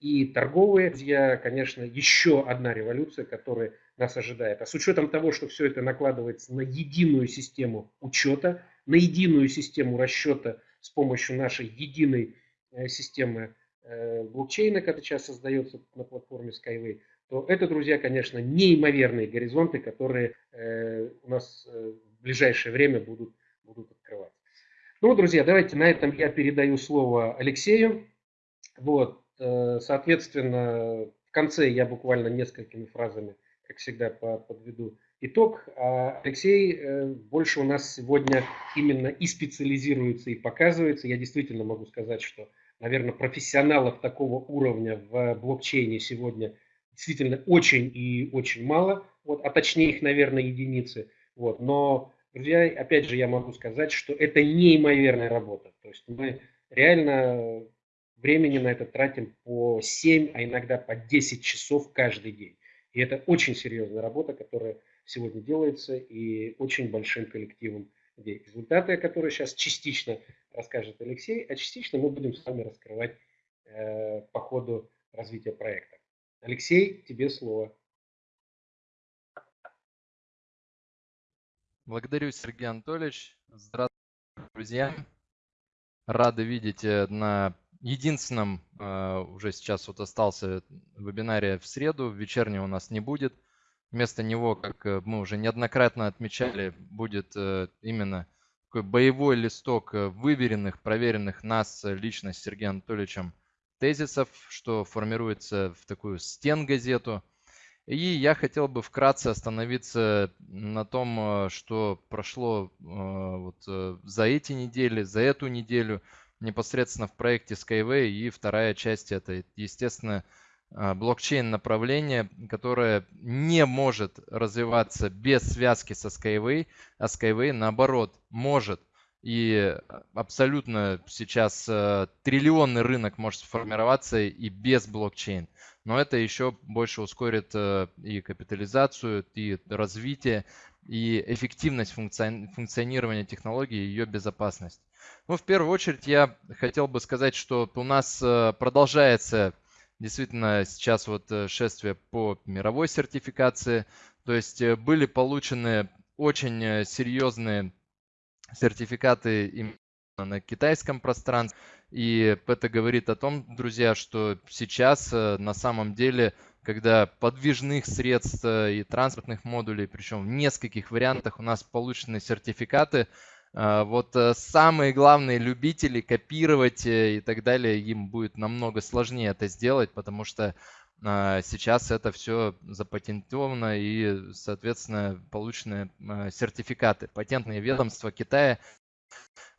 и торговые. Друзья, конечно, еще одна революция, которая нас ожидает. А с учетом того, что все это накладывается на единую систему учета, на единую систему расчета с помощью нашей единой э, системы э, блокчейна, который сейчас создается на платформе Skyway, то это, друзья, конечно, неимоверные горизонты, которые э, у нас в ближайшее время будут, будут открываться. Ну, друзья, давайте на этом я передаю слово Алексею. Вот, соответственно, в конце я буквально несколькими фразами, как всегда, подведу итог. А Алексей э, больше у нас сегодня именно и специализируется, и показывается. Я действительно могу сказать, что, наверное, профессионалов такого уровня в блокчейне сегодня действительно очень и очень мало, вот, а точнее их, наверное, единицы. Вот. Но, друзья, опять же, я могу сказать, что это неимоверная работа. То есть мы реально времени на это тратим по 7, а иногда по 10 часов каждый день. И это очень серьезная работа, которая сегодня делается и очень большим коллективом людей. Результаты, которые сейчас частично расскажет Алексей, а частично мы будем с вами раскрывать э, по ходу развития проекта. Алексей, тебе слово. Благодарю, Сергей Анатольевич. Здравствуйте, друзья. Рады видеть э, на единственном, э, уже сейчас вот остался вебинаре в среду, вечернего у нас не будет. Вместо него, как э, мы уже неоднократно отмечали, будет именно такой боевой листок выверенных, проверенных нас лично с Сергеем Анатольевичем тезисов, что формируется в такую стен-газету – и я хотел бы вкратце остановиться на том, э, что прошло э, вот э, за эти недели, за эту неделю непосредственно в проекте Skyway. И вторая часть это, естественно, блокчейн направление, которое не может развиваться без связки со Skyway, а Skyway наоборот может. И абсолютно сейчас триллионный рынок может сформироваться и без блокчейн но это еще больше ускорит э, и капитализацию, и развитие, и эффективность функционирования технологии, и ее безопасность. Ну, в первую очередь я хотел бы сказать, что у нас э, продолжается действительно сейчас вот э, шествие по мировой сертификации, то есть были получены очень серьезные сертификаты именно на китайском пространстве. И это говорит о том, друзья, что сейчас э, на самом деле, когда подвижных средств э, и транспортных модулей, причем в нескольких вариантах у нас получены сертификаты, э, вот самые главные любители копировать и так далее, им будет намного сложнее это сделать, потому что сейчас это все запатентовано и, соответственно, получены сертификаты. Патентные ведомства Китая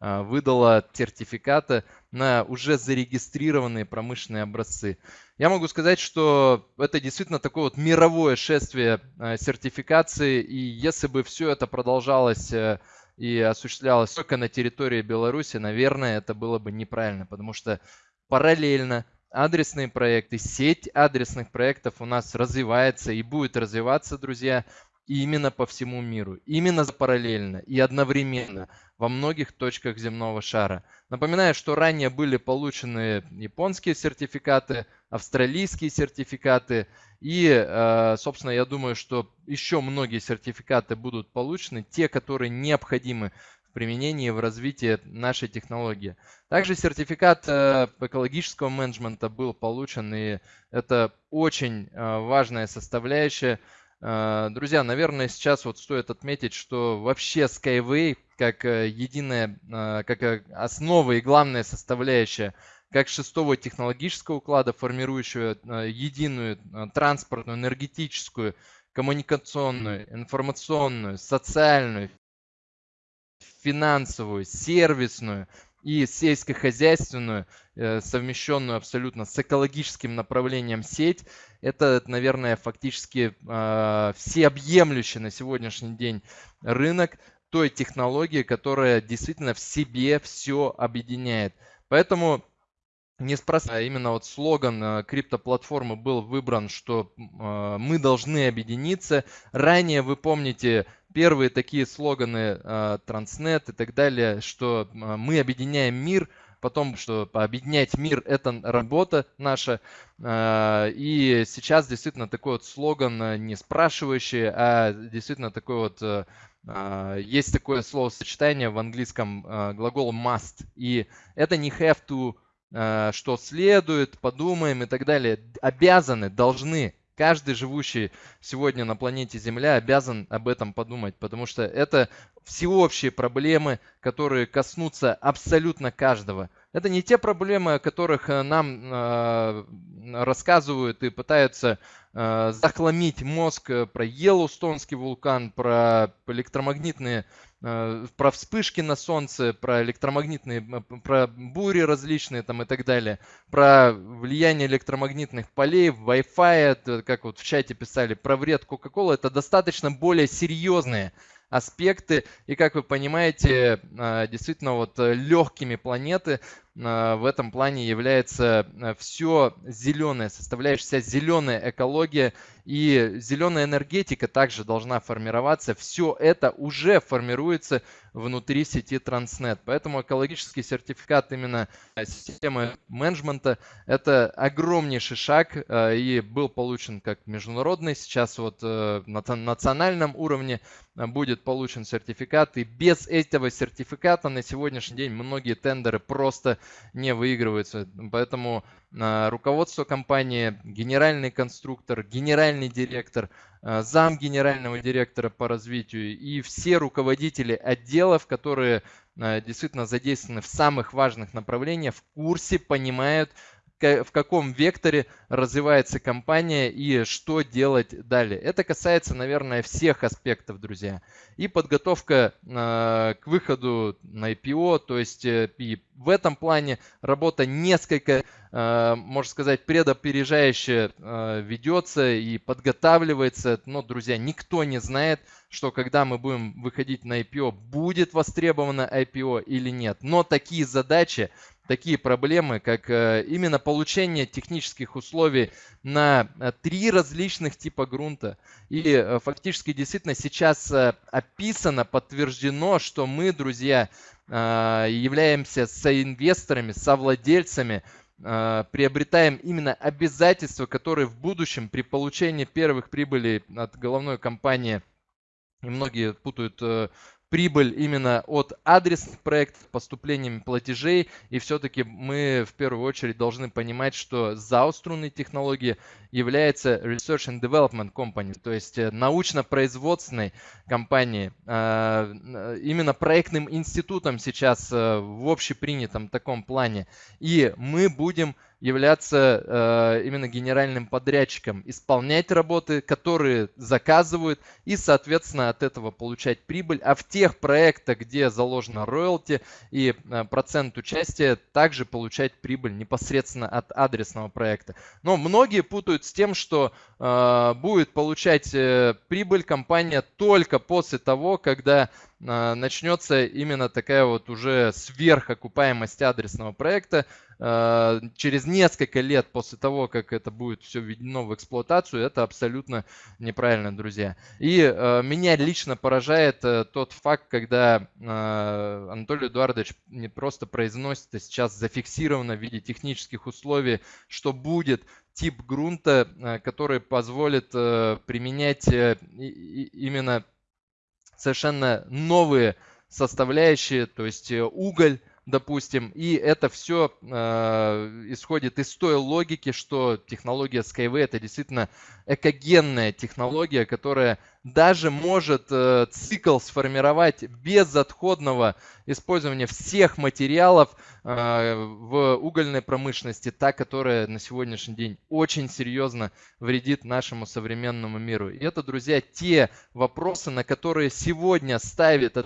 а, выдала сертификаты на уже зарегистрированные промышленные образцы. Я могу сказать, что это действительно такое вот мировое шествие а, сертификации, и если бы все это продолжалось э, и осуществлялось только на территории Беларуси, наверное, это было бы неправильно, потому что параллельно адресные проекты, сеть адресных проектов у нас развивается и будет развиваться, друзья и именно по всему миру, именно параллельно и одновременно во многих точках земного шара. Напоминаю, что ранее были получены японские сертификаты, австралийские сертификаты и, э, собственно, я думаю, что еще многие сертификаты будут получены, те, которые необходимы в применении, в развитии нашей технологии. Также сертификат э, экологического менеджмента был получен, и это очень э, важная составляющая друзья, наверное, сейчас вот стоит отметить, что вообще Skyway как э, единая, а, как э, основа и главная составляющая как шестого технологического уклада, формирующего э, единую транспортную, энергетическую, коммуникационную, информационную, социальную, финансовую, сервисную и сельскохозяйственную, совмещенную абсолютно с экологическим направлением сеть, это, наверное, фактически э, всеобъемлющий на сегодняшний день рынок той технологии, которая действительно в себе все объединяет. Поэтому неспроста именно вот слоган э, криптоплатформы был выбран, что э, мы должны объединиться. Ранее вы помните первые такие слоганы э, Transnet и так далее, что э, мы объединяем мир потом, что объединять мир – это работа наша. И сейчас действительно такой вот слоган не спрашивающий, а действительно такой вот есть такое словосочетание в английском глагол must. И это не have to, что следует, подумаем и так далее. Обязаны, должны каждый живущий сегодня на планете Земля обязан об этом подумать, потому что это всеобщие проблемы, которые коснутся абсолютно каждого. Это не те проблемы, о которых э, нам э, рассказывают и пытаются э, захламить мозг про Йеллоустонский вулкан, про электромагнитные Э, про вспышки на солнце, про электромагнитные, про бури различные там и так далее, про влияние электромагнитных полей, Wi-Fi, как вот в чате писали, про вред Coca-Cola, это достаточно более серьезные аспекты. И как вы понимаете, э, действительно вот легкими планеты э, в этом плане является все зеленое, составляющая зеленая экология и зеленая энергетика также должна формироваться. Все это уже формируется внутри сети Transnet. Поэтому экологический сертификат именно системы менеджмента – это огромнейший шаг э, и был получен как международный. Сейчас вот э, на национальном уровне э, будет получен сертификат. И без этого сертификата на сегодняшний день многие тендеры просто не выигрываются. Поэтому руководство компании, генеральный конструктор, генеральный директор, э, зам генерального директора по развитию и все руководители отделов, которые э, действительно задействованы в самых важных направлениях, в курсе, понимают, в каком векторе развивается компания и что делать далее. Это касается, наверное, всех аспектов, друзья. И подготовка э, к выходу на IPO, то есть э, и в этом плане работа несколько, э, можно сказать, предопережающе э, ведется и подготавливается. Но, друзья, никто не знает, что когда мы будем выходить на IPO, будет востребовано IPO или нет. Но такие задачи такие проблемы, как э, именно получение технических условий на э, три различных типа грунта. И э, фактически действительно сейчас описано, подтверждено, что мы, друзья, являемся соинвесторами, совладельцами, приобретаем именно обязательства, которые в будущем при получении первых прибылей от головной компании и многие путают прибыль именно от адресных проектов, поступлениями платежей. И все-таки мы в первую очередь должны понимать, что ZAO струнные технологии является Research and Development Company, то есть э, научно-производственной компанией, а, именно проектным институтом сейчас э, в общепринятом таком плане. И мы будем являться э, именно генеральным подрядчиком, исполнять работы, которые заказывают и, соответственно, от этого получать прибыль. А в тех проектах, где заложено роялти и э, процент участия, также получать прибыль непосредственно от адресного проекта. Но многие путают с тем, что э, будет получать прибыль компания только после того, когда начнется именно такая вот уже сверхокупаемость адресного проекта, через несколько лет после того, как это будет все введено в эксплуатацию, это абсолютно неправильно, друзья. И э, меня лично поражает э, тот факт, когда Анатолий Эдуардович не просто произносит, а сейчас зафиксировано в виде технических условий, что будет тип грунта, который позволит применять именно совершенно новые составляющие, то есть уголь, допустим, и это все э, исходит из той логики, что технология Skyway это действительно экогенная технология, которая даже может э, цикл сформировать без отходного использования всех материалов э, в угольной промышленности, та, которая на сегодняшний день очень серьезно вредит нашему современному миру. И это, друзья, те вопросы, на которые сегодня ставит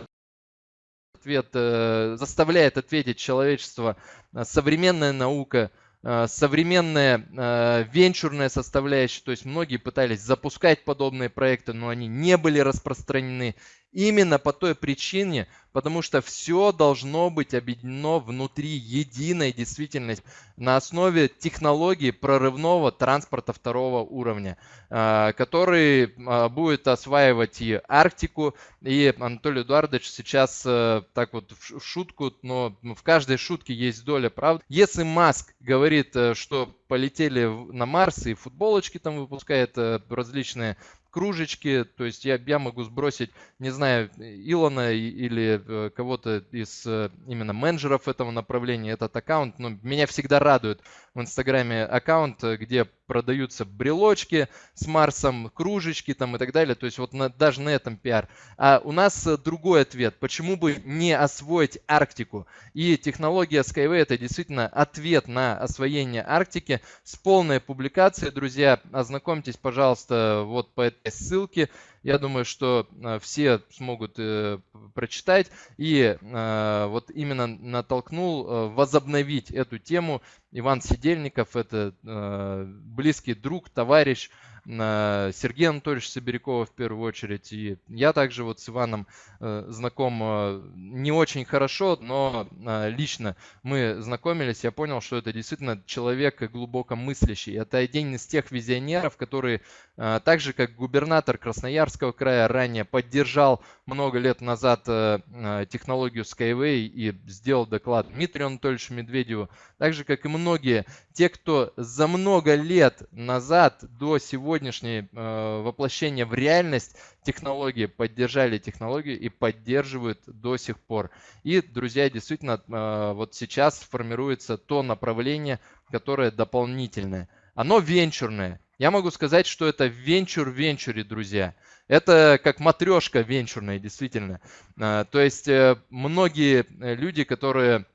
ответ, э, заставляет ответить человечество э, современная наука, современная венчурная составляющая, то есть многие пытались запускать подобные проекты, но они не были распространены. Именно по той причине, потому что все должно быть объединено внутри единой действительности на основе технологии прорывного транспорта второго уровня, а, который будет осваивать и Арктику, и Анатолий Эдуардович сейчас э, так вот в шутку, но в каждой шутке есть доля правды. Если Маск говорит, э, что полетели на Марс и футболочки там выпускает э, различные кружечки, то есть я, я могу сбросить, не знаю, Илона или э, кого-то из именно менеджеров этого направления, этот аккаунт, но меня всегда радует в Инстаграме аккаунт, где продаются брелочки с Марсом, кружечки там и так далее. То есть вот на, даже на этом пиар. А у нас другой ответ. Почему бы не освоить Арктику? И технология Skyway это действительно ответ на освоение Арктики с полной публикацией. Друзья, ознакомьтесь, пожалуйста, вот по этой ссылке. Я думаю, что э, все смогут э, прочитать. И э, вот именно натолкнул возобновить эту тему Иван Сидельников. Это близкий друг, товарищ Сергей Анатольевич Сибирякова в первую очередь. И я также вот с Иваном э, знаком э, не очень хорошо, но э, лично мы знакомились. Я понял, что это действительно человек глубоко мыслящий. Это один из тех визионеров, который так же, как губернатор Красноярского края ранее поддержал много лет назад технологию Skyway и сделал доклад Дмитрию Анатольевичу Медведеву. Так же, как и многие, те, кто за много лет назад до сегодня сегодняшнее э, воплощение в реальность технологии поддержали технологию и поддерживают до сих пор. И, друзья, действительно, э, вот сейчас формируется то направление, которое дополнительное. Оно венчурное. Я могу сказать, что это венчур в венчуре, друзья. Это как матрешка венчурная, действительно. Э, то есть э, многие люди, которые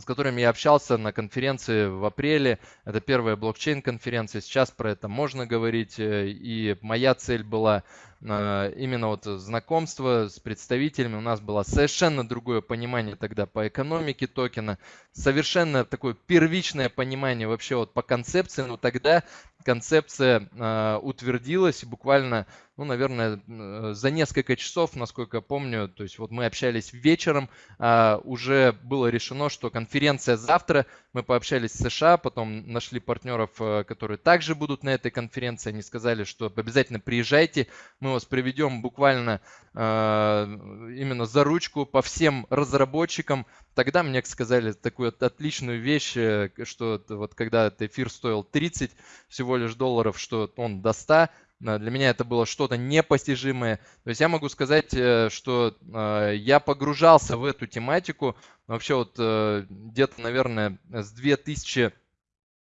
с которыми я общался на конференции в апреле. Это первая блокчейн-конференция. Сейчас про это можно говорить. Э, и моя цель была э, именно вот знакомство с представителями. У нас было совершенно другое понимание тогда по экономике токена. Совершенно такое первичное понимание вообще вот по концепции. Но тогда концепция э, утвердилась буквально ну, наверное, э, за несколько часов, насколько помню, то есть вот мы общались вечером, а, уже было решено, что конференция завтра, мы пообщались с США, потом нашли партнеров, э, которые также будут на этой конференции, они сказали, что обязательно приезжайте, мы вас приведем буквально а, именно за ручку по всем разработчикам, Тогда мне сказали такую отличную вещь, э, что вот когда этот эфир стоил 30 всего лишь долларов, что он до 100, для меня это было что-то непостижимое. То есть я могу сказать, э, что э, я погружался в эту тематику вообще вот э, где-то, наверное, с 2000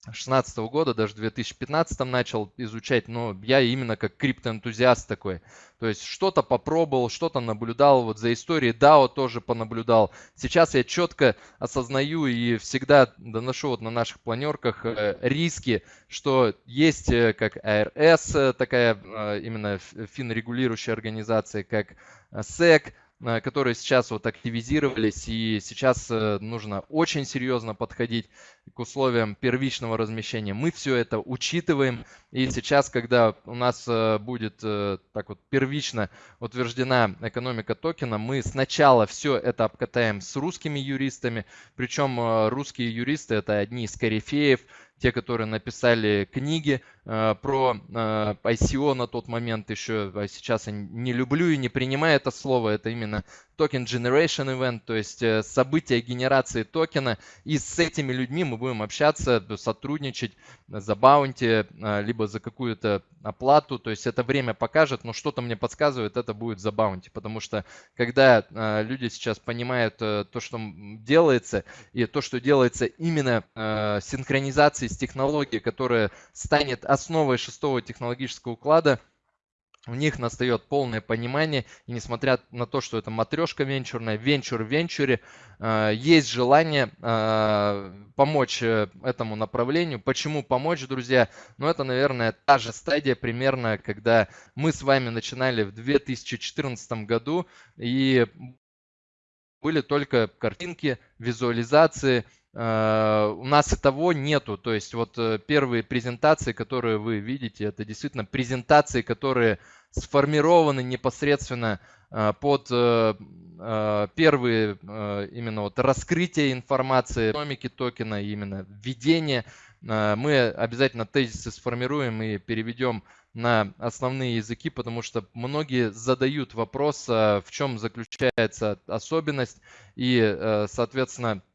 2016 года, даже в 2015 начал изучать, но я именно как криптоэнтузиаст такой. То есть что-то попробовал, что-то наблюдал, вот за историей DAO тоже понаблюдал. Сейчас я четко осознаю и всегда доношу вот на наших планерках э, риски, что есть э, как АРС, э, такая именно финрегулирующая организация, как SEC, которые сейчас вот активизировались, и сейчас э, нужно очень серьезно подходить к условиям первичного размещения. Мы все это учитываем, и сейчас, когда у нас э, будет так вот первично утверждена экономика токена, мы сначала все это обкатаем с русскими юристами, причем русские юристы это одни из корифеев, те, которые написали книги э, про э, ICO на тот момент еще, а сейчас я не люблю и не принимаю это слово, это именно token generation event, то есть э, события генерации токена. И с этими людьми мы будем общаться, сотрудничать за баунти, э, либо за какую-то оплату. То есть это время покажет, но что-то мне подсказывает, это будет за баунти. Потому что когда э, люди сейчас понимают то, что делается, и то, что делается именно синхронизацией с технологией, которая станет основой шестого технологического уклада, у них настает полное понимание, и несмотря на то, что это матрешка венчурная, венчур в венчуре, э, есть желание э, помочь э, этому направлению. Почему помочь, друзья? Ну, это, наверное, та же стадия примерно, когда мы с вами начинали в 2014 году, и были только картинки, визуализации, у нас и того нету. То есть вот э, первые презентации, которые вы видите, это действительно презентации, которые сформированы непосредственно э, под э, э, первые э, именно вот раскрытие информации, экономики токена, именно введение. Э, мы обязательно тезисы сформируем и переведем на основные языки, потому что многие задают вопрос, в чем заключается особенность и, э, соответственно, э,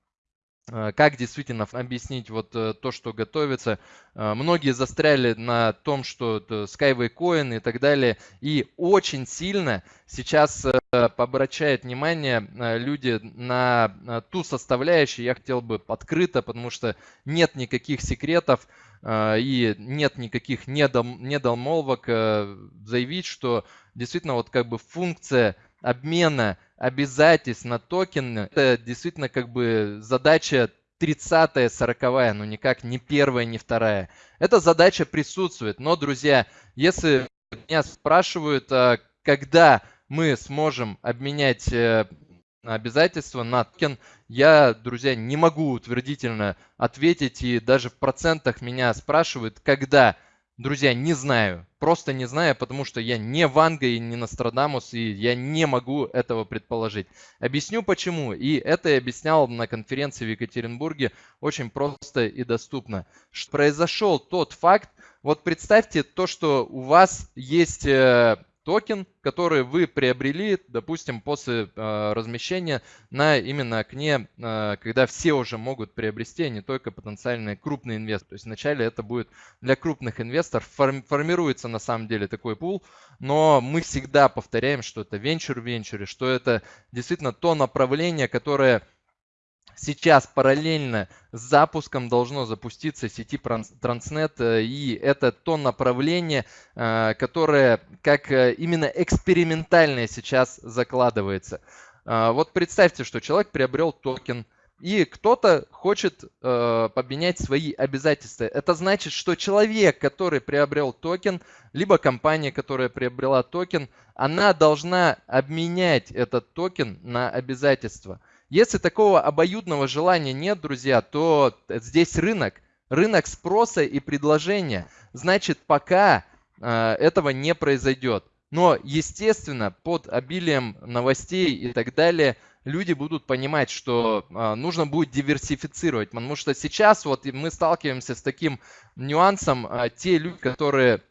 как действительно объяснить вот э, то, что готовится. Многие застряли на том, что Skyway Coin и так далее. И очень сильно сейчас обращают внимание люди на ту составляющую. Я хотел бы открыто, потому что нет никаких секретов и нет никаких недомолвок э, заявить, что действительно вот как бы функция обмена обязательств на токены, это действительно как бы задача 30-я, 40-я, но никак не первая, не вторая. Эта задача присутствует, но, друзья, если меня спрашивают, а когда мы сможем обменять э, обязательства на токен, я, друзья, не могу утвердительно ответить, и даже в процентах меня спрашивают, когда. Друзья, не знаю, просто не знаю, потому что я не Ванга и не Нострадамус, и я не могу этого предположить. Объясню почему, и это я объяснял на конференции в Екатеринбурге очень просто и доступно. Произошел тот факт, вот представьте то, что у вас есть э, токен, который вы приобрели, допустим, после э, размещения на именно окне, э, когда все уже могут приобрести, а не только потенциальные крупные инвесторы. То есть вначале это будет для крупных инвесторов. Форм, формируется на самом деле такой пул, но мы всегда повторяем, что это венчур венчуре, что это действительно то направление, которое сейчас параллельно с запуском должно запуститься сети Transnet, э, и это то направление, э, которое как э, именно экспериментальное сейчас закладывается. Вот представьте, что человек приобрел токен, и кто-то хочет э, поменять свои обязательства. Это значит, что человек, который приобрел токен, либо компания, которая приобрела токен, она должна обменять этот токен на обязательства. Если такого обоюдного желания нет, друзья, то здесь рынок, рынок спроса и предложения. Значит, пока э, этого не произойдет. Но, естественно, под обилием новостей и так далее, люди будут понимать, что э, нужно будет диверсифицировать. Потому что сейчас вот мы сталкиваемся с таким нюансом. Э, те люди, которые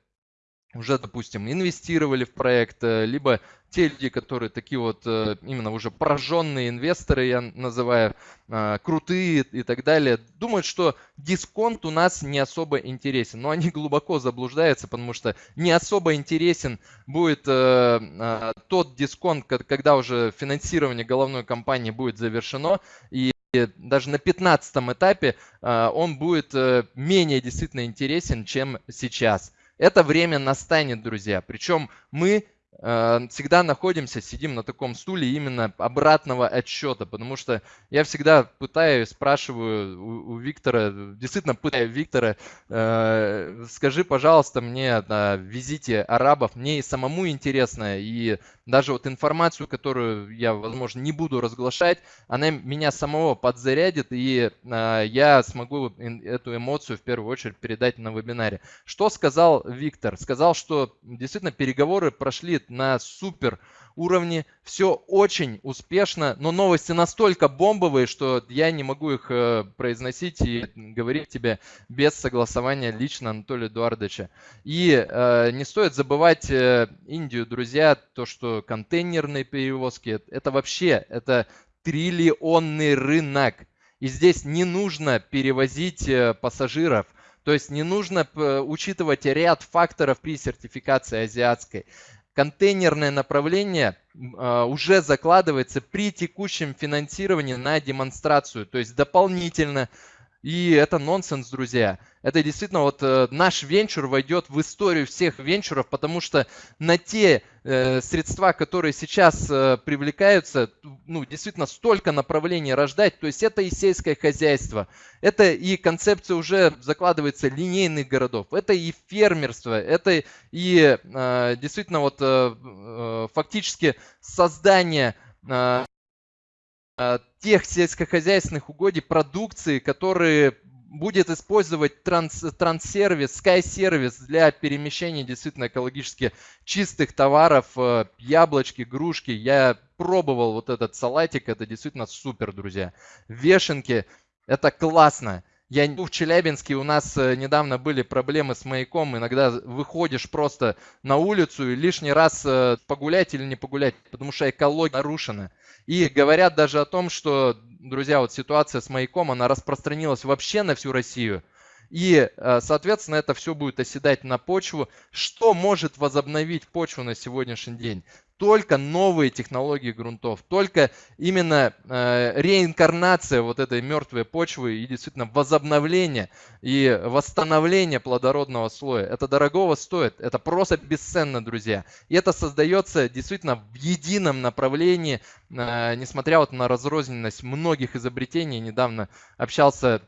уже, допустим, инвестировали в проект, э, либо те люди, которые такие вот э, именно уже пораженные инвесторы, я называю, э, крутые и так далее, думают, что дисконт у нас не особо интересен. Но они [laughs] глубоко заблуждаются, потому что не особо интересен будет тот дисконт, когда уже финансирование головной компании будет завершено, и даже на 15 этапе он будет менее действительно интересен, чем сейчас. Это время настанет, друзья. Причем мы всегда находимся, сидим на таком стуле именно обратного отсчета, потому что я всегда пытаюсь, спрашиваю у, у Виктора, действительно пытаю Виктора, э, скажи, пожалуйста, мне на визите арабов, мне и самому интересно, и даже вот информацию, которую я, возможно, не буду разглашать, она меня самого подзарядит, и э, я смогу эту эмоцию в первую очередь передать на вебинаре. Что сказал Виктор? Сказал, что действительно переговоры прошли на супер уровне, все очень успешно, но новости настолько бомбовые, что я не могу их э, произносить и говорить тебе без согласования лично Анатолия Эдуардовича. И э, не стоит забывать э, Индию, друзья, то, что контейнерные перевозки, это вообще, это триллионный рынок. И здесь не нужно перевозить э, пассажиров, то есть не нужно э, учитывать ряд факторов при сертификации азиатской контейнерное направление а, уже закладывается при текущем финансировании на демонстрацию. То есть дополнительно и это нонсенс, друзья. Это действительно вот э, наш венчур войдет в историю всех венчуров, потому что на те э, средства, которые сейчас э, привлекаются, ну, действительно столько направлений рождать. То есть это и сельское хозяйство, это и концепция уже закладывается линейных городов, это и фермерство, это и э, действительно вот э, э фактически создание э, тех сельскохозяйственных угодий, продукции, которые будет использовать транс, транссервис, Sky-сервис для перемещения действительно экологически чистых товаров, э, яблочки, грушки. Я пробовал вот этот салатик, это действительно супер, друзья. Вешенки, это классно. Я в Челябинске, у нас э, недавно были проблемы с маяком. Иногда выходишь просто на улицу и лишний раз э, погулять или не погулять, потому что экология нарушена. И говорят даже о том, что, друзья, вот ситуация с маяком, она распространилась вообще на всю Россию. И, э, соответственно, это все будет оседать на почву. Что может возобновить почву на сегодняшний день? Только новые технологии грунтов, только именно э, реинкарнация вот этой мертвой почвы и действительно возобновление и восстановление плодородного слоя. Это дорогого стоит, это просто бесценно, друзья. И это создается действительно в едином направлении, э, несмотря вот на разрозненность многих изобретений. Недавно общался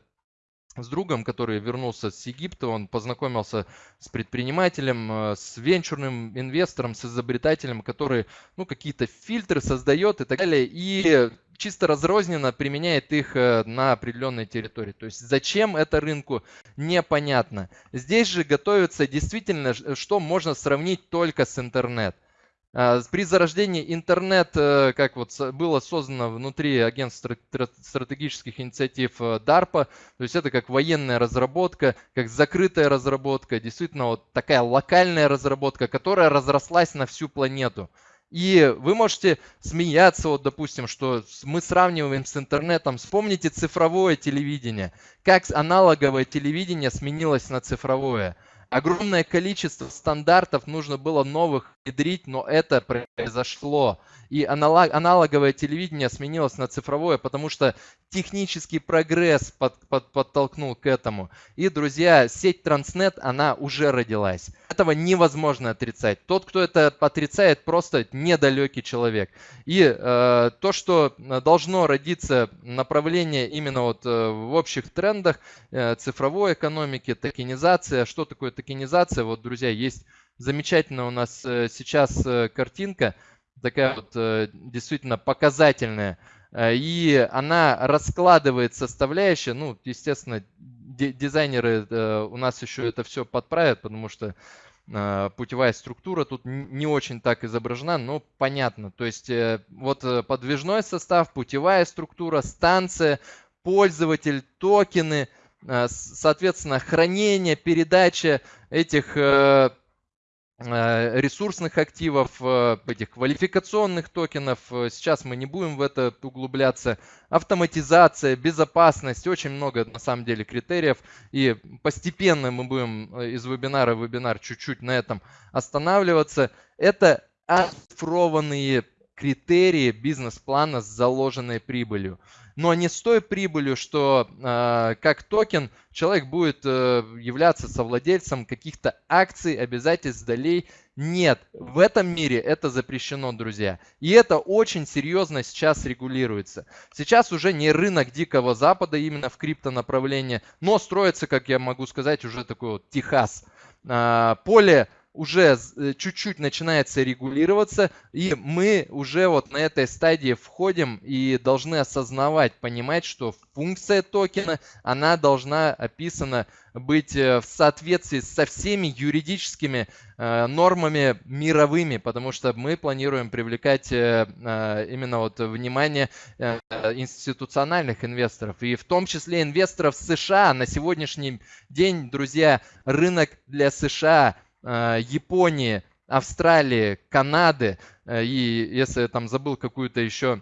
с другом, который вернулся с Египта, он познакомился с предпринимателем, э, с венчурным инвестором, с изобретателем, который ну, какие-то фильтры создает и так далее, и чисто разрозненно применяет их э, на определенной территории. То есть зачем это рынку, непонятно. Здесь же готовится действительно, что можно сравнить только с интернет – а, при зарождении интернет, э, как вот было создано внутри агентства стратегических инициатив э, DARPA, то есть это как военная разработка, как закрытая разработка, действительно вот такая локальная разработка, которая разрослась на всю планету. И вы можете смеяться, вот, допустим, что мы сравниваем с интернетом. Вспомните цифровое телевидение. Как аналоговое телевидение сменилось на цифровое. Огромное количество стандартов нужно было новых внедрить, но это произошло. И аналог, аналоговое телевидение сменилось на цифровое, потому что технический прогресс под, под, подтолкнул к этому. И, друзья, сеть Транснет, она уже родилась. Этого невозможно отрицать. Тот, кто это отрицает, просто недалекий человек. И э, то, что должно родиться направление именно вот э, в общих трендах э, цифровой экономики, токенизация. Что такое токенизация? Вот, друзья, есть замечательная у нас э, сейчас э, картинка, такая вот э, действительно показательная. И она раскладывает составляющие, ну, естественно, дизайнеры у нас еще это все подправят, потому что путевая структура тут не очень так изображена, но понятно. То есть вот подвижной состав, путевая структура, станция, пользователь, токены, соответственно, хранение, передача этих ресурсных активов, э, этих квалификационных токенов. Э, сейчас мы не будем в это углубляться. Автоматизация, безопасность, очень много на самом деле критериев. И постепенно мы будем из вебинара в вебинар чуть-чуть на этом останавливаться. Это оцифрованные критерии бизнес-плана с заложенной прибылью но не с той прибылью, что э, как токен человек будет э, являться совладельцем каких-то акций, обязательств, долей. Нет, в этом мире это запрещено, друзья. И это очень серьезно сейчас регулируется. Сейчас уже не рынок Дикого Запада именно в криптонаправлении, но строится, как я могу сказать, уже такой вот Техас. Э, поле уже э, чуть-чуть начинается регулироваться, и мы уже вот на этой стадии входим и должны осознавать, понимать, что функция токена, она должна описана быть э, в соответствии со всеми юридическими э, нормами мировыми, потому что мы планируем привлекать именно вот внимание институциональных инвесторов, и в том числе инвесторов США. На сегодняшний день, друзья, рынок для США – Японии, Австралии, Канады, э, и если я там забыл какую-то еще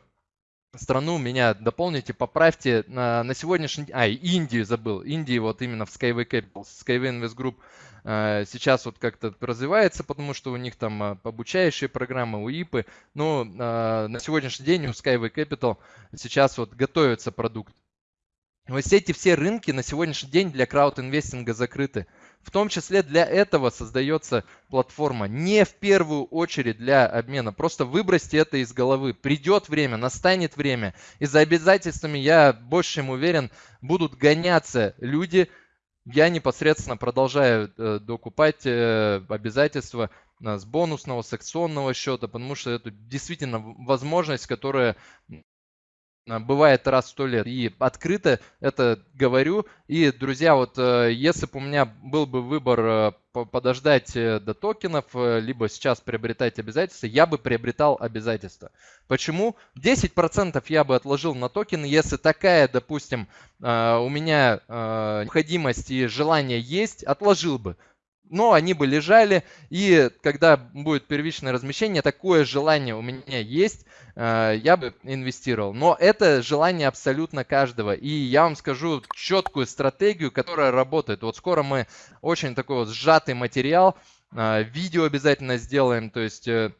страну, меня дополните, поправьте. На, на сегодняшний день, а, Индию забыл, Индии вот именно в Skyway Capital, Skyway Invest Group э, сейчас вот как-то развивается, потому что у них там обучающие программы, УИПы, но на сегодняшний день у Skyway Capital сейчас вот готовится продукт. Вот эти все рынки на сегодняшний день для крауд-инвестинга закрыты. В том числе для этого создается платформа. Не в первую очередь для обмена. Просто выбросьте это из головы. Придет время, настанет время. И за обязательствами, я больше чем уверен, будут гоняться люди. Я непосредственно продолжаю э, докупать э, обязательства э, с бонусного, с акционного счета, потому что это действительно возможность, которая бывает раз в сто лет. И открыто это говорю. И, друзья, вот э, если бы у меня был бы выбор э, подождать э, до токенов, либо сейчас приобретать обязательства, я бы приобретал обязательства. Почему? 10% я бы отложил на токены, если такая, допустим, у меня необходимость и желание есть, отложил бы но они бы лежали, и когда будет первичное размещение, такое желание у меня есть, э, я бы инвестировал. Но это желание абсолютно каждого. И я вам скажу четкую стратегию, которая работает. Вот скоро мы очень такой вот сжатый материал, э, видео обязательно сделаем, то есть э,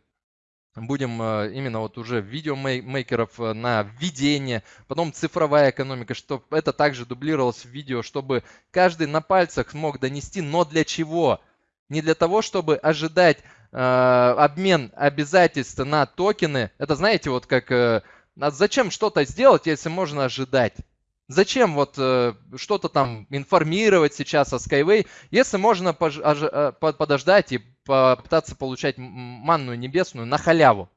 будем именно вот уже видеомейкеров на введение, потом цифровая экономика, чтобы это также дублировалось в видео, чтобы каждый на пальцах смог донести, но для чего? Не для того, чтобы ожидать э, обмен обязательств на токены. Это знаете, вот как э, а зачем что-то сделать, если можно ожидать? Зачем вот э, что-то там информировать сейчас о Skyway, если можно ож- подождать и попытаться получать манную небесную на халяву?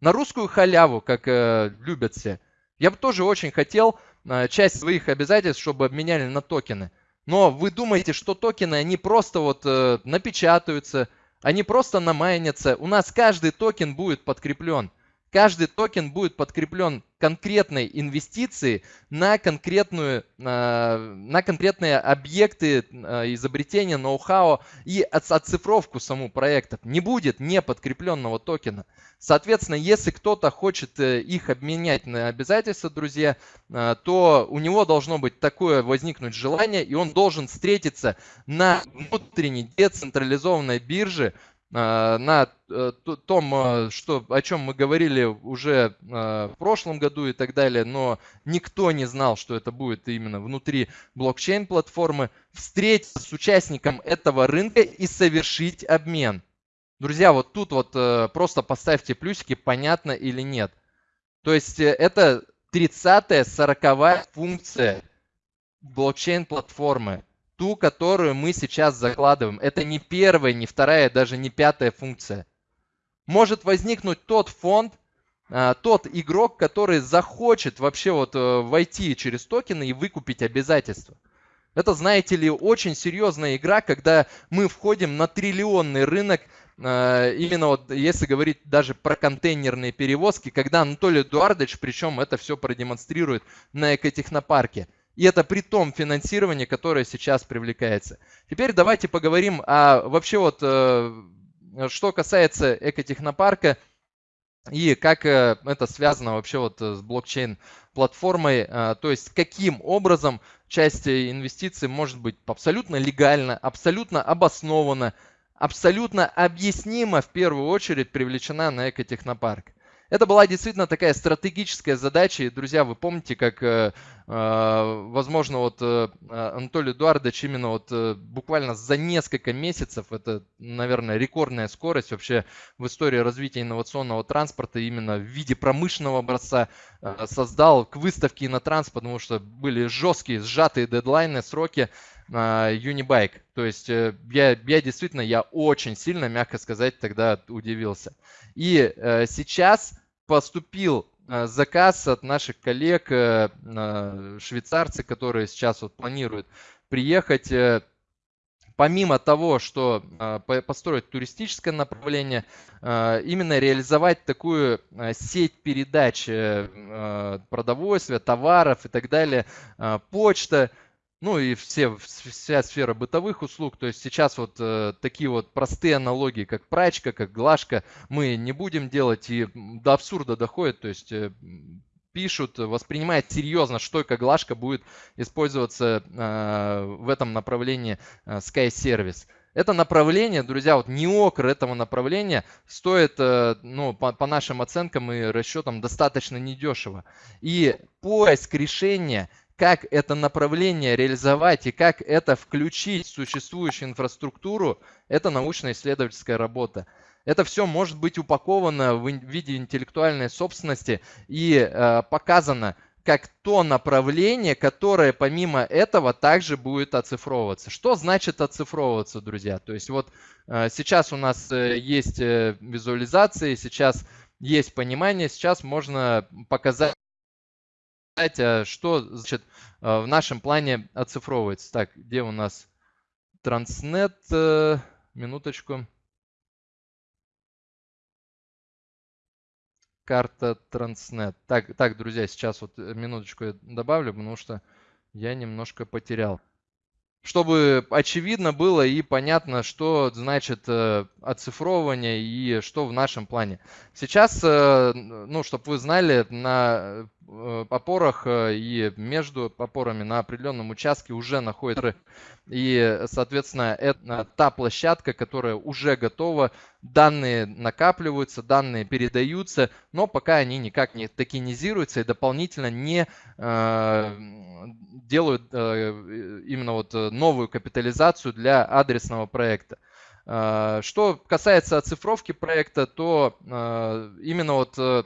На русскую халяву, как э, любят все. Я бы тоже очень хотел э, часть своих обязательств, чтобы обменяли на токены. Но вы думаете, что токены, они просто вот э, напечатаются, они просто намайнятся. У нас каждый токен будет подкреплен. Каждый токен будет подкреплен конкретной инвестиции на, конкретную, на конкретные объекты э, изобретения, ноу-хау и оцифровку саму проектов. Не будет неподкрепленного токена. Соответственно, если кто-то хочет э, их обменять на обязательства, друзья, э, то у него должно быть такое возникнуть желание, и он должен встретиться на внутренней децентрализованной бирже, а, на э, том, э, что, о чем мы говорили уже э, в прошлом году и так далее, но никто не знал, что это будет именно внутри блокчейн-платформы, встретиться с участником этого рынка и совершить обмен. Друзья, вот тут вот просто поставьте плюсики, понятно или нет. То есть это 30-я, 40 функция блокчейн-платформы ту, которую мы сейчас закладываем. Это не первая, не вторая, даже не пятая функция. Может возникнуть тот фонд, а, тот игрок, который захочет вообще вот э, войти через токены и выкупить обязательства. Это, знаете ли, очень серьезная игра, когда мы входим на триллионный рынок, а, именно вот если говорить даже про контейнерные перевозки, когда Анатолий Эдуардович, причем это все продемонстрирует на экотехнопарке. И это при том финансировании, которое сейчас привлекается. Теперь давайте поговорим о вообще вот, э, что касается экотехнопарка и как э, это связано вообще вот с блокчейн-платформой. Э, то есть каким образом часть инвестиций может быть абсолютно легально, абсолютно обоснованно, абсолютно объяснимо в первую очередь привлечена на экотехнопарк. Это была действительно такая стратегическая задача. И, друзья, вы помните, как, э, э, возможно, вот э, Анатолий Эдуардович именно вот буквально за несколько месяцев, это, наверное, рекордная скорость вообще в истории развития инновационного транспорта именно в виде промышленного образца создал к выставке транспорт, потому что были жесткие, сжатые дедлайны, сроки. Unibike. То есть я, я действительно, я очень сильно, мягко сказать, тогда удивился. И сейчас поступил э, заказ от наших коллег, э, швейцарцы, которые сейчас вот планируют приехать. Э, помимо того, что построить туристическое направление, именно реализовать такую сеть передач продовольствия, товаров и так далее, почта, ну и все, вся сфера бытовых услуг. То есть сейчас вот э, такие вот простые аналогии, как прачка, как глажка, мы не будем делать и до абсурда доходит. То есть э, пишут, воспринимают серьезно, что и как глажка будет использоваться э, в этом направлении э, Sky Service. Это направление, друзья, вот неокр этого направления стоит, э, ну, по, по нашим оценкам и расчетам, достаточно недешево. И поиск решения – как это направление реализовать и как это включить в существующую инфраструктуру, это научно-исследовательская работа. Это все может быть упаковано в виде интеллектуальной собственности и э, показано как то направление, которое помимо этого также будет оцифровываться. Что значит оцифровываться, друзья? То есть вот э, сейчас у нас э, есть э, визуализации, сейчас есть понимание, сейчас можно показать показать, а что значит, в нашем плане оцифровывается. Так, где у нас Транснет? Минуточку. карта Транснет. Так, так, друзья, сейчас вот минуточку я добавлю, потому что я немножко потерял чтобы очевидно было и понятно, что значит э, оцифровывание и что в нашем плане. Сейчас, э, ну, чтобы вы знали, на э, опорах и между опорами на определенном участке уже находится и, соответственно, это та площадка, которая уже готова, данные накапливаются, данные передаются, но пока они никак не токенизируются и дополнительно не э, делают э, именно вот новую капитализацию для адресного проекта. Э, что касается оцифровки проекта, то э, именно вот э,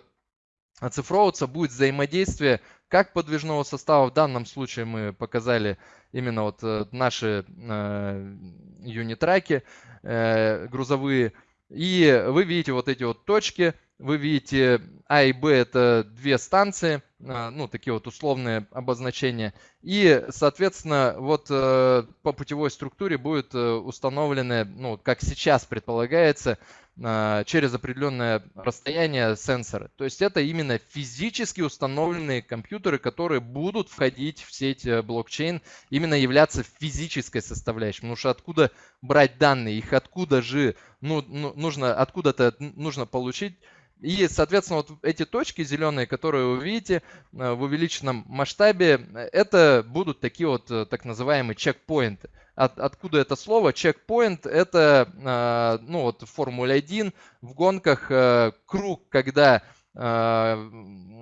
оцифровываться будет взаимодействие как подвижного состава. В данном случае мы показали именно вот э, наши э, юнитраки э, грузовые. И вы видите вот эти вот точки, вы видите А и Б это две станции, ну такие вот условные обозначения. И, соответственно, вот по путевой структуре будет установлены, ну как сейчас предполагается, а, через определенное расстояние сенсоры. То есть это именно физически установленные компьютеры, которые будут входить в сеть э, блокчейн, именно являться физической составляющей. Потому что откуда брать данные, их откуда же ну, ну, нужно, откуда-то нужно получить. И, соответственно, вот эти точки зеленые, которые вы видите э, в увеличенном масштабе, это будут такие вот э, так называемые чекпоинты от, откуда это слово. Чекпоинт – это, э, ну вот в Формуле 1, в гонках э, круг, когда, э,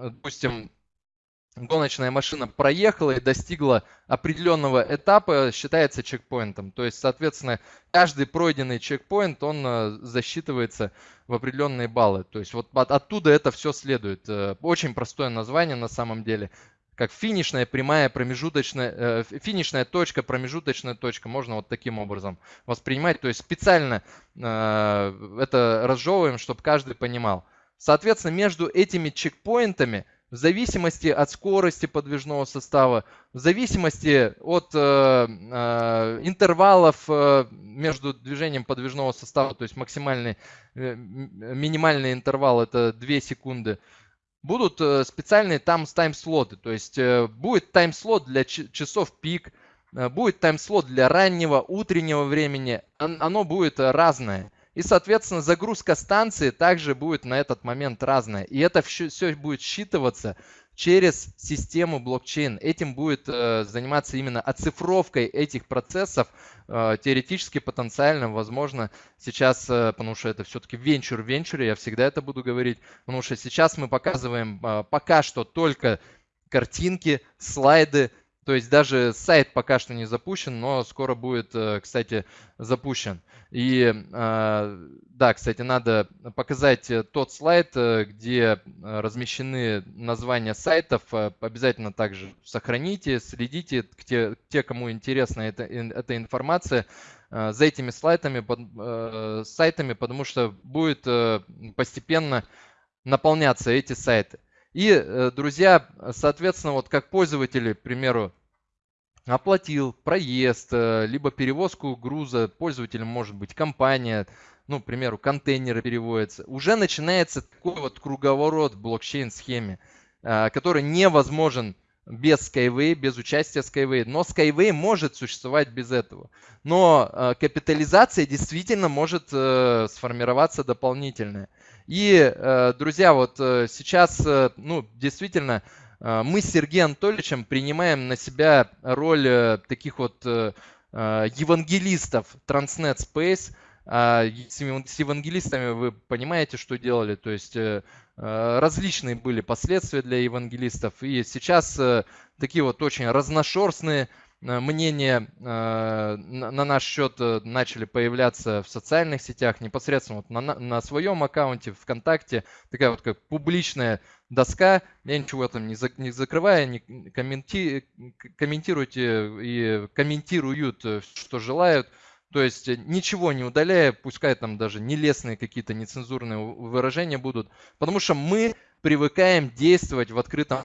допустим, гоночная машина проехала и достигла определенного этапа, считается чекпоинтом. То есть, соответственно, каждый пройденный чекпоинт, он засчитывается в определенные баллы. То есть вот оттуда это все следует. Очень простое название на самом деле как финишная прямая промежуточная, э, финишная точка, промежуточная точка. Можно вот таким образом воспринимать. То есть специально э, это разжевываем, чтобы каждый понимал. Соответственно, между этими чекпоинтами, в зависимости от скорости подвижного состава, в зависимости от э, э, интервалов э, между движением подвижного состава, то есть максимальный, э, минимальный интервал это 2 секунды, будут э, специальные там тайм-слоты. То есть э, будет тайм-слот для часов пик, э, будет тайм-слот для раннего, утреннего времени. Оно будет разное. И, соответственно, загрузка станции также будет на этот момент разная. И это все будет считываться через систему блокчейн. Этим будет э, заниматься именно оцифровкой этих процессов. Э, теоретически, потенциально, возможно, сейчас, э, потому что это все-таки венчур в венчуре, я всегда это буду говорить, потому что сейчас мы показываем пока что только картинки, слайды, то есть даже сайт пока что не запущен, но скоро будет, э, кстати, запущен. И э, да, кстати, надо показать э, тот слайд, где размещены названия сайтов. Обязательно также сохраните, следите, те, те кому интересна эта, эта информация, за этими слайдами, сайтами, потому что будет постепенно наполняться эти сайты. И, э, друзья, соответственно, вот как пользователи, к примеру, оплатил проезд, э, либо перевозку груза, пользователем может быть компания, ну, к примеру, контейнеры переводятся, уже начинается такой вот круговорот в блокчейн-схеме, э, который невозможен без Skyway, без участия Skyway. Но Skyway может существовать без этого. Но капитализация действительно может сформироваться дополнительная. И, э, друзья, вот э, сейчас, э, ну, действительно, мы с Сергеем Анатольевичем принимаем на себя роль таких вот евангелистов Transnet Space. А с евангелистами вы понимаете, что делали, то есть различные были последствия для евангелистов. И сейчас такие вот очень разношерстные мнения э, на наш счет э, начали появляться в социальных сетях, непосредственно вот на, на своем аккаунте ВКонтакте, такая вот как публичная доска, я ничего там не, за, не закрываю, не комменти, комментируйте и комментируют, что желают, то есть ничего не удаляя, пускай там даже нелестные какие-то нецензурные выражения будут, потому что мы привыкаем действовать в открытом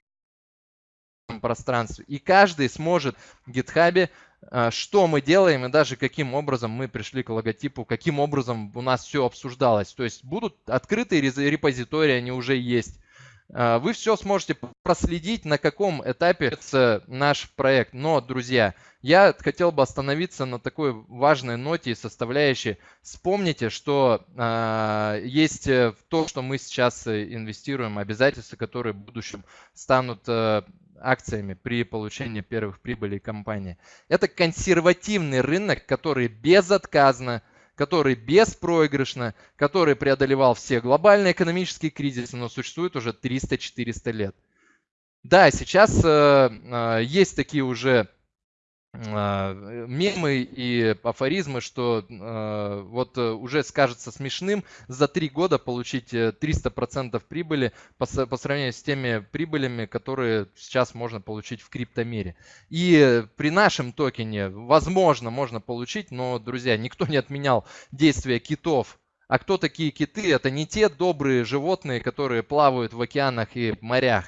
пространстве. И каждый сможет в GitHub а, что мы делаем и даже каким образом мы пришли к логотипу, каким образом у нас все обсуждалось. То есть будут открытые репозитории, они уже есть. А, вы все сможете проследить, на каком этапе наш проект. Но, друзья, я хотел бы остановиться на такой важной ноте и составляющей. Вспомните, что э, есть то, что мы сейчас инвестируем, обязательства, которые в будущем станут э, акциями при получении первых прибылей компании. Это консервативный рынок, который безотказно, который беспроигрышно, который преодолевал все глобальные экономические кризисы, но существует уже 300-400 лет. Да, сейчас э, э, есть такие уже мемы и афоризмы, что э, вот э, уже скажется смешным за три года получить 300% э, прибыли по, по сравнению с теми прибылями, которые сейчас можно получить в криптомире. И при нашем токене, возможно, можно получить, но, друзья, никто не отменял действия китов. А кто такие киты? Это не те добрые животные, которые плавают в океанах и морях.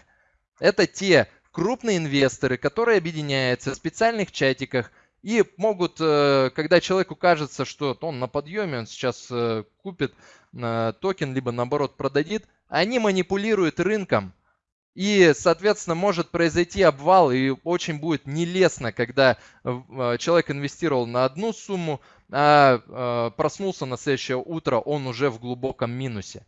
Это те крупные инвесторы, которые объединяются в специальных чатиках и могут, э, когда человеку кажется, что он на подъеме, он сейчас э, купит э, токен, либо наоборот продадит, они манипулируют рынком. И, соответственно, может произойти обвал, и очень будет нелестно, когда человек инвестировал на одну сумму, а проснулся на следующее утро, он уже в глубоком минусе.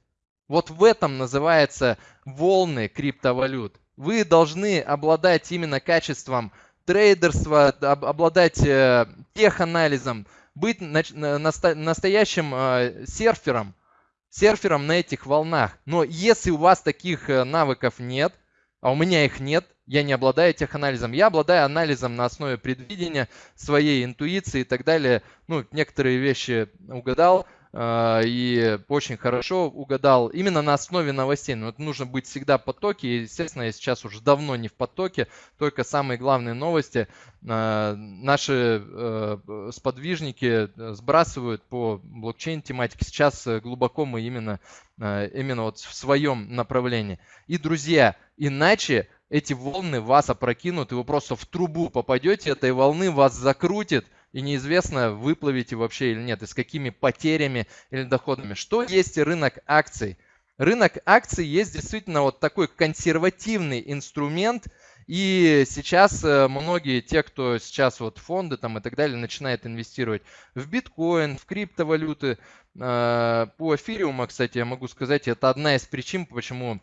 Вот в этом называется волны криптовалют. Вы должны обладать именно качеством трейдерства, обладать э, теханализом, быть настоящим э, серфером, серфером на этих волнах. Но если у вас таких э, навыков нет, а у меня их нет, я не обладаю теханализом. Я обладаю анализом на основе предвидения, своей интуиции и так далее. Ну, некоторые вещи угадал, и очень хорошо угадал именно на основе новостей. Но это нужно быть всегда в потоке. естественно, я сейчас уже давно не в потоке, только самые главные новости а, наши э, сподвижники сбрасывают по блокчейн тематике. Сейчас глубоко мы именно, а, именно вот в своем направлении. И, друзья, иначе эти волны вас опрокинут, и вы просто в трубу попадете этой волны, вас закрутит, и неизвестно, выплывете вообще или нет, и с какими потерями или доходами. Что есть рынок акций? Рынок акций есть действительно вот такой консервативный инструмент, и сейчас э, многие, те, кто сейчас вот фонды там и так далее, начинают инвестировать в биткоин, в криптовалюты. Э, по эфириуму, кстати, я могу сказать, это одна из причин, почему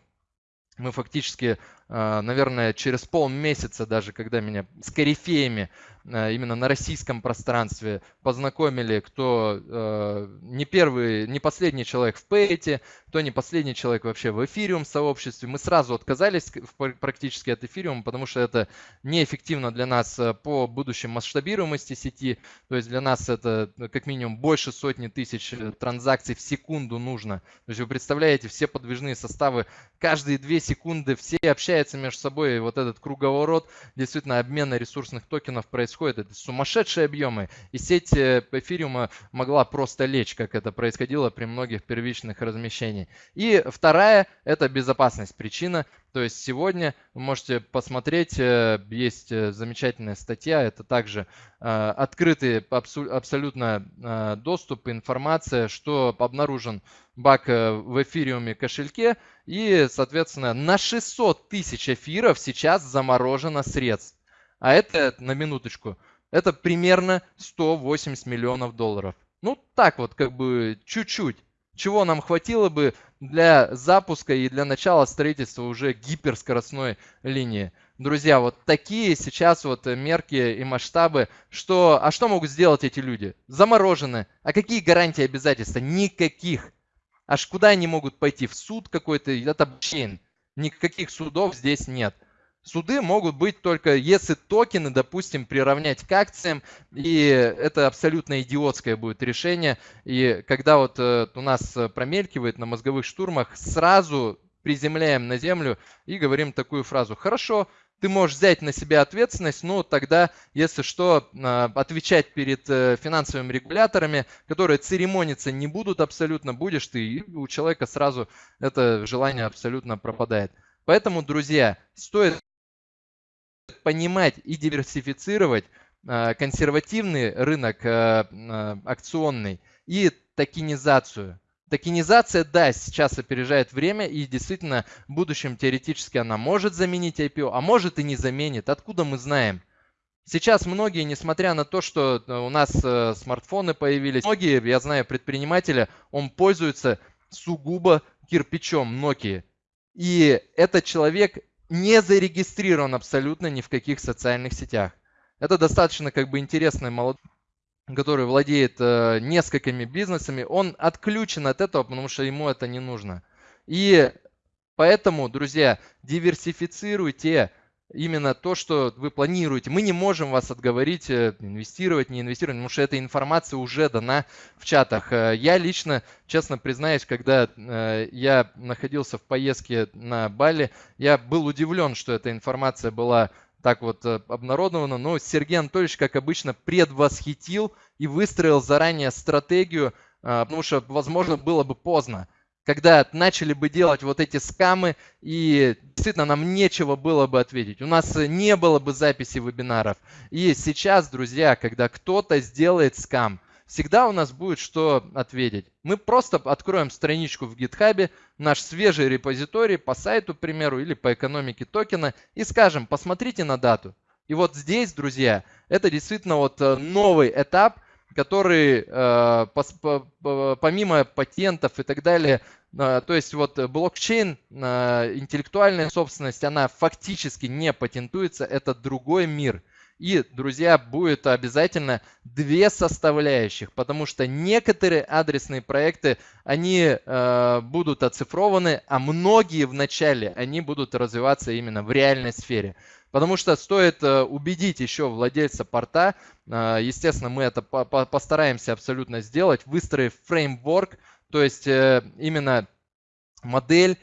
мы фактически, э, наверное, через полмесяца даже, когда меня с корифеями Э, именно на российском пространстве познакомили, кто э, не первый, не последний человек в Пэйте, кто не последний человек вообще в эфириум сообществе. Мы сразу отказались практически от эфириума, потому что это неэффективно для нас э, по будущей масштабируемости сети. То есть для нас это ну, как минимум больше сотни тысяч транзакций в секунду нужно. То есть вы представляете, все подвижные составы каждые две секунды все общаются между собой. И вот этот круговорот действительно обмена ресурсных токенов происходит происходит. Это сумасшедшие объемы. И сеть э, эфириума могла просто лечь, как это происходило при многих первичных размещениях. И вторая – это безопасность. Причина то есть сегодня вы можете посмотреть, э, есть э, замечательная статья, это также открытый абсолютно доступ, информация, что обнаружен баг в эфириуме кошельке и, соответственно, на 600 тысяч эфиров сейчас заморожено средств. А это, на минуточку, это примерно 180 миллионов долларов. Ну, так вот, как бы чуть-чуть. Чего нам хватило бы для запуска и для начала строительства уже гиперскоростной линии. Друзья, вот такие сейчас вот мерки и масштабы. Что, а что могут сделать эти люди? Заморожены. А какие гарантии обязательства? Никаких. Аж куда они могут пойти? В суд какой-то? Это блокчейн. Никаких судов здесь нет. Суды могут быть только если токены, допустим, приравнять к акциям, и это абсолютно идиотское будет решение. И когда вот э, у нас промелькивает на мозговых штурмах, сразу приземляем на землю и говорим такую фразу. Хорошо, ты можешь взять на себя ответственность, но тогда, если что, а, отвечать перед э, финансовыми регуляторами, которые церемониться не будут абсолютно, будешь ты, и у человека сразу это желание абсолютно пропадает. Поэтому, друзья, стоит понимать и диверсифицировать э, консервативный рынок э, акционный и токенизацию. Токенизация, да, сейчас опережает время, и действительно в будущем теоретически она может заменить IPO, а может и не заменит. Откуда мы знаем? Сейчас многие, несмотря на то, что у нас смартфоны появились, многие, я знаю, предприниматели, он пользуется сугубо кирпичом Nokia. И этот человек не зарегистрирован абсолютно ни в каких социальных сетях. Это достаточно как бы интересный молодой который владеет э, несколькими бизнесами, он отключен от этого, потому что ему это не нужно. И поэтому, друзья, диверсифицируйте именно то, что вы планируете. Мы не можем вас отговорить э, инвестировать, не инвестировать, потому что эта информация уже дана в чатах. Э, я лично, честно признаюсь, когда э, я находился в поездке на Бали, я был удивлен, что эта информация была так вот обнародована. Но Сергей Анатольевич, как обычно, предвосхитил и выстроил заранее стратегию, потому что, возможно, было бы поздно когда начали бы делать вот эти скамы, и действительно нам нечего было бы ответить. У нас не было бы записи вебинаров. И сейчас, друзья, когда кто-то сделает скам, всегда у нас будет что ответить. Мы просто откроем страничку в GitHub, наш свежий репозиторий по сайту, к примеру, или по экономике токена, и скажем, посмотрите на дату. И вот здесь, друзья, это действительно вот э, новый этап – который э, помимо патентов и так далее, э, то есть вот блокчейн, интеллектуальная собственность, она фактически не патентуется, это другой мир. И, друзья, будет обязательно две составляющих, потому что некоторые адресные проекты, они э, будут оцифрованы, а многие в начале, они будут развиваться именно в реальной сфере. Потому что стоит э, убедить еще владельца порта, э, естественно, мы это постараемся абсолютно сделать, выстроив фреймворк, то есть э, именно модель,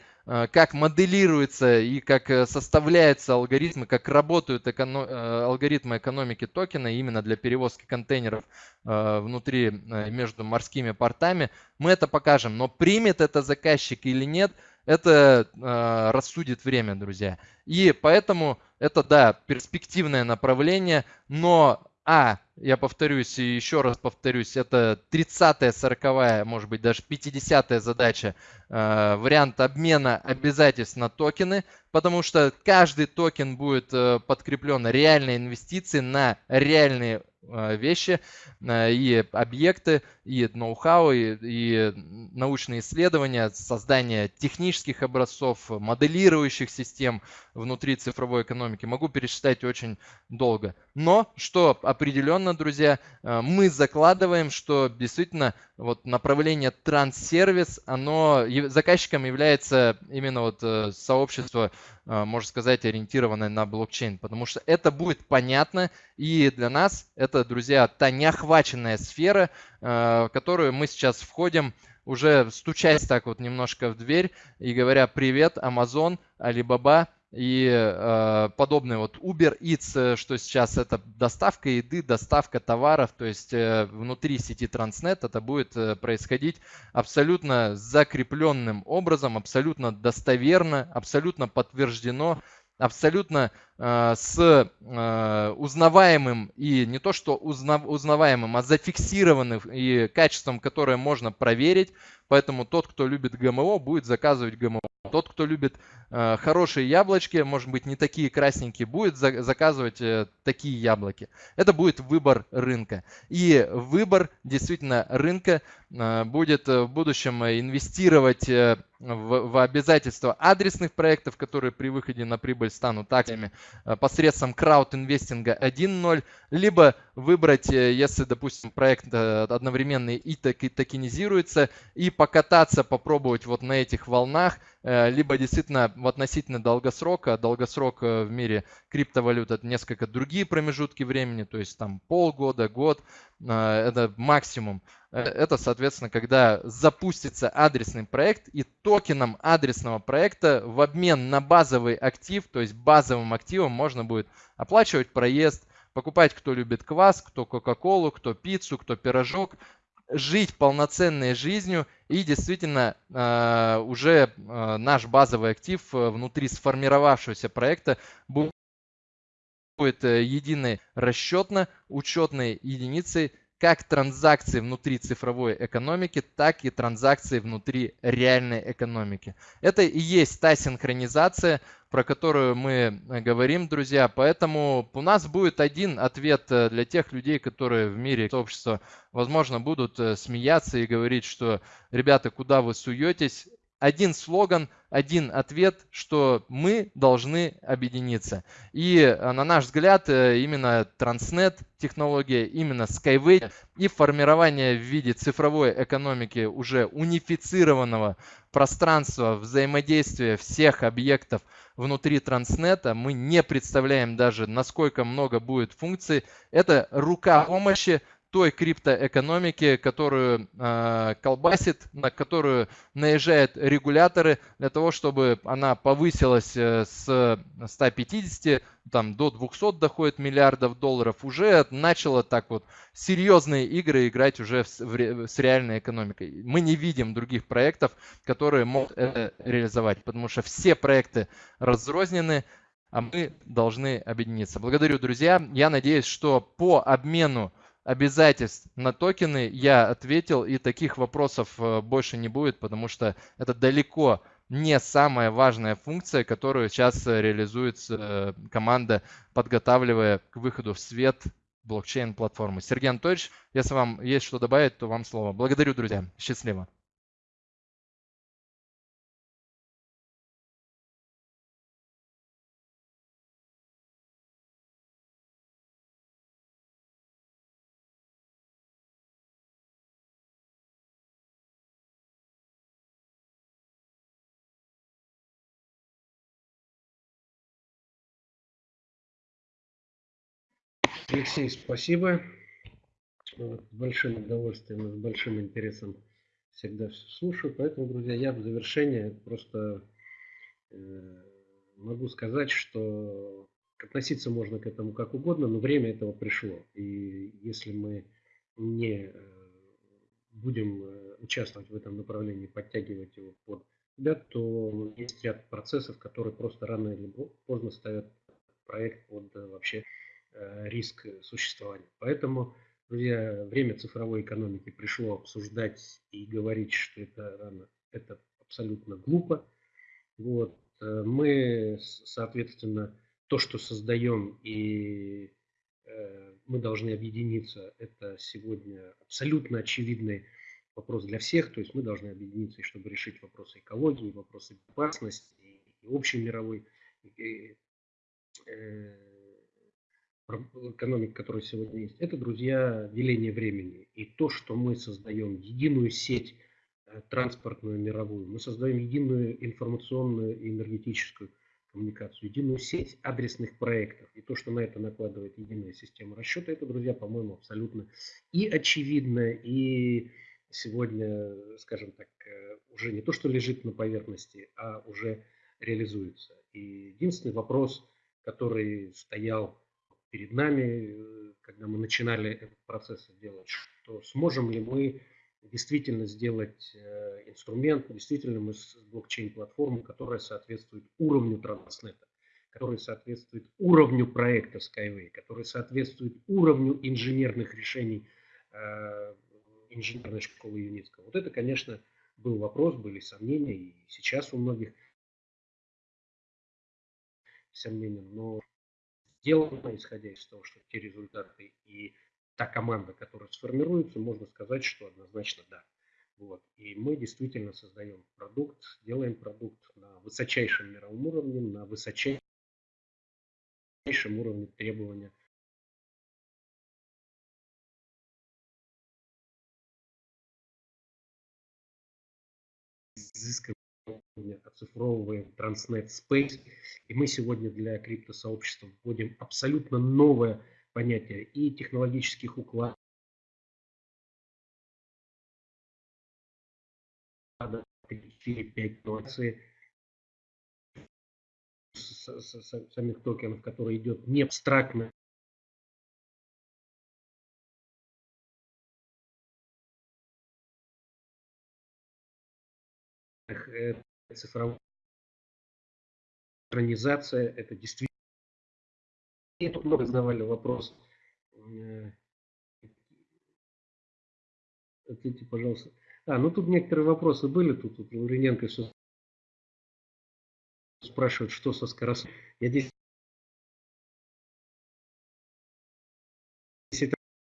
как моделируется и как составляются алгоритмы, как работают эконом... алгоритмы экономики токена именно для перевозки контейнеров внутри между морскими портами. Мы это покажем, но примет это заказчик или нет – это э, рассудит время, друзья. И поэтому это, да, перспективное направление, но, а, я повторюсь и еще раз повторюсь, это 30-я, 40 может быть даже 50-я задача, э, вариант обмена обязательств на токены, потому что каждый токен будет э, подкреплен реальной инвестицией на реальные вещи э, и объекты, и ноу-хау, и, и научные исследования, создание технических образцов, моделирующих систем внутри цифровой экономики. Могу пересчитать очень долго. Но, что определенно, друзья, э, мы закладываем, что действительно вот направление транссервис, оно заказчиком является именно вот сообщество а, можно сказать, ориентированная на блокчейн, потому что это будет понятно, и для нас это, друзья, та неохваченная сфера, а, в которую мы сейчас входим, уже стучась так вот немножко в дверь и говоря «Привет, Amazon, Alibaba», и э, подобные вот Uber Eats, э, что сейчас это доставка еды, доставка товаров, то есть э, внутри сети Transnet это будет э, происходить абсолютно закрепленным образом, абсолютно достоверно, абсолютно подтверждено, абсолютно с э, узнаваемым и не то что узнав, узнаваемым, а зафиксированным и качеством, которое можно проверить. Поэтому тот, кто любит ГМО, будет заказывать ГМО. Тот, кто любит э, хорошие яблочки, может быть не такие красненькие, будет за, заказывать э, такие яблоки. Это будет выбор рынка. И выбор действительно рынка э, будет в будущем инвестировать э, в, в обязательства адресных проектов, которые при выходе на прибыль станут акциями э, посредством крауд-инвестинга 1.0, либо выбрать, э, если, допустим, проект э, одновременно и токенизируется, и покататься, попробовать вот на этих волнах, либо действительно в относительно долгосрока, долгосрок в мире криптовалют это несколько другие промежутки времени, то есть там полгода, год, это максимум. Это, соответственно, когда запустится адресный проект и токеном адресного проекта в обмен на базовый актив, то есть базовым активом можно будет оплачивать проезд, покупать, кто любит квас, кто кока-колу, кто пиццу, кто пирожок, жить полноценной жизнью. И действительно э, уже э, наш базовый актив э, внутри сформировавшегося проекта будет единой расчетно-учетной единицей как транзакции внутри цифровой экономики, так и транзакции внутри реальной экономики. Это и есть та синхронизация, про которую мы э, говорим, друзья. Поэтому у нас будет один ответ э, для тех людей, которые в мире сообщества, возможно, будут э, смеяться и говорить, что, ребята, куда вы суетесь? Один слоган, один ответ, что мы должны объединиться. И э, на наш взгляд, э, именно Transnet технология, именно Skyway и формирование в виде цифровой экономики уже унифицированного пространства взаимодействия всех объектов внутри Транснета, мы не представляем даже, насколько много будет функций. Это рука помощи той криптоэкономики, которую э, колбасит, на которую наезжают регуляторы для того, чтобы она повысилась э, с 150 там, до 200 доходит миллиардов долларов, уже начала так вот серьезные игры играть уже в, в, с реальной экономикой. Мы не видим других проектов, которые могут это реализовать, потому что все проекты разрознены, а мы должны объединиться. Благодарю, друзья. Я надеюсь, что по обмену обязательств на токены я ответил, и таких вопросов э, больше не будет, потому что это далеко не самая важная функция, которую сейчас э, реализует э, команда, подготавливая к выходу в свет блокчейн-платформы. Сергей Анатольевич, если вам есть что добавить, то вам слово. Благодарю, друзья. Счастливо. Алексей, спасибо. Вот, с большим удовольствием с большим интересом всегда все слушаю. Поэтому, друзья, я в завершение просто э, могу сказать, что относиться можно к этому как угодно, но время этого пришло. И если мы не э, будем э, участвовать в этом направлении, подтягивать его под себя, то есть ряд процессов, которые просто рано или поздно ставят проект под э, вообще риск существования. Поэтому, друзья, время цифровой экономики пришло обсуждать и говорить, что это рано, это абсолютно глупо. Вот. Э, мы, соответственно, то, что создаем и э, мы должны объединиться, это сегодня абсолютно очевидный вопрос для всех. То есть мы должны объединиться, чтобы решить вопросы экологии, вопросы безопасности и общей мировой экономик, которая сегодня есть, это, друзья, деление времени. И то, что мы создаем единую сеть э, транспортную мировую, мы создаем единую информационную и энергетическую коммуникацию, единую сеть адресных проектов. И то, что на это накладывает единая система расчета, это, друзья, по-моему, абсолютно и очевидно, и сегодня, скажем так, э, уже не то, что лежит на поверхности, а уже реализуется. И единственный вопрос, который стоял перед нами, э, когда мы начинали этот процесс делать, что сможем ли мы действительно сделать э, инструмент, действительно мы с блокчейн-платформой, которая соответствует уровню транснета, которая соответствует уровню проекта Skyway, которая соответствует уровню инженерных решений э, инженерной школы ЮНЕСКО. Вот это, конечно, был вопрос, были сомнения, и сейчас у многих сомнения, но сделано, исходя из того, что те результаты и та команда, которая сформируется, можно сказать, что однозначно да. Вот. И мы действительно создаем продукт, делаем продукт на высочайшем мировом уровне, на высочайшем уровне требования изысканного оцифровываем Transnet Space. И мы сегодня для криптосообщества вводим абсолютно новое понятие и технологических укладов, 4-5 инноваций самих токенов, которые идет не абстрактно цифровая организация, это действительно И тут много задавали вопрос. Э, ответьте, пожалуйста. А, ну тут некоторые вопросы были. Тут, тут Лавриненко все спрашивает, что со скоростью. Я здесь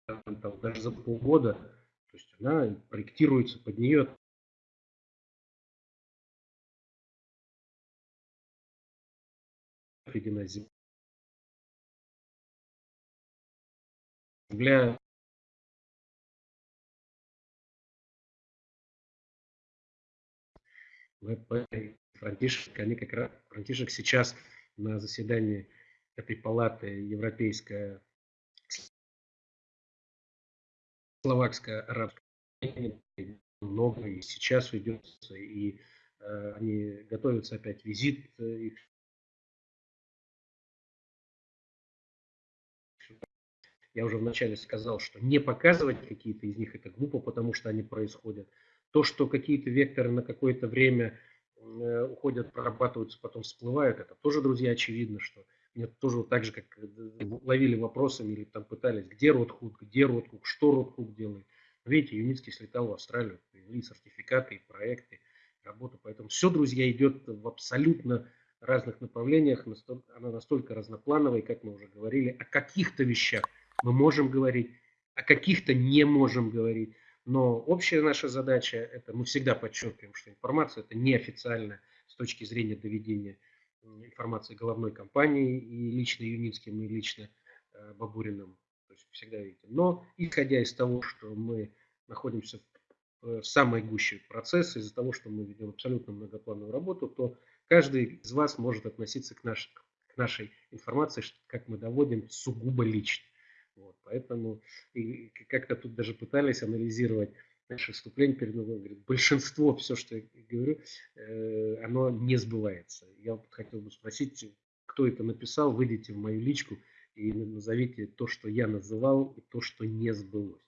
там, даже за полгода, то есть она проектируется под нее отведена земля Франтишек, они как раз, Франтишек сейчас на заседании этой палаты Европейская словакская арабская много и сейчас ведется, и э, они готовятся опять визит э, их Я уже вначале сказал, что не показывать какие-то из них это глупо, потому что они происходят. То, что какие-то векторы на какое-то время э, уходят, прорабатываются, потом всплывают, это тоже, друзья, очевидно, что мне тоже вот так же, как э, ловили вопросами или там пытались, где Ротхук, где Ротхук, что Ротхук делает. Видите, Юницкий слетал в Австралию, привели сертификаты и проекты, работу. Поэтому все, друзья, идет в абсолютно разных направлениях. Она настолько разноплановая, как мы уже говорили, о каких-то вещах мы можем говорить, о каких-то не можем говорить. Но общая наша задача, это мы всегда подчеркиваем, что информация это неофициальная с точки зрения доведения информации головной компании и лично Юницким, и лично э, Бабуриным. То есть всегда видите. Но исходя из того, что мы находимся в, в самой гуще процесса, из-за того, что мы ведем абсолютно многоплановую работу, то каждый из вас может относиться к, наш, к нашей информации, как мы доводим, сугубо лично. Вот, поэтому и как-то тут даже пытались анализировать наше выступление перед Новым говорит, большинство, все, что я говорю, э, оно не сбывается. Я хотел бы спросить, кто это написал, выйдите в мою личку и назовите то, что я называл, и то, что не сбылось.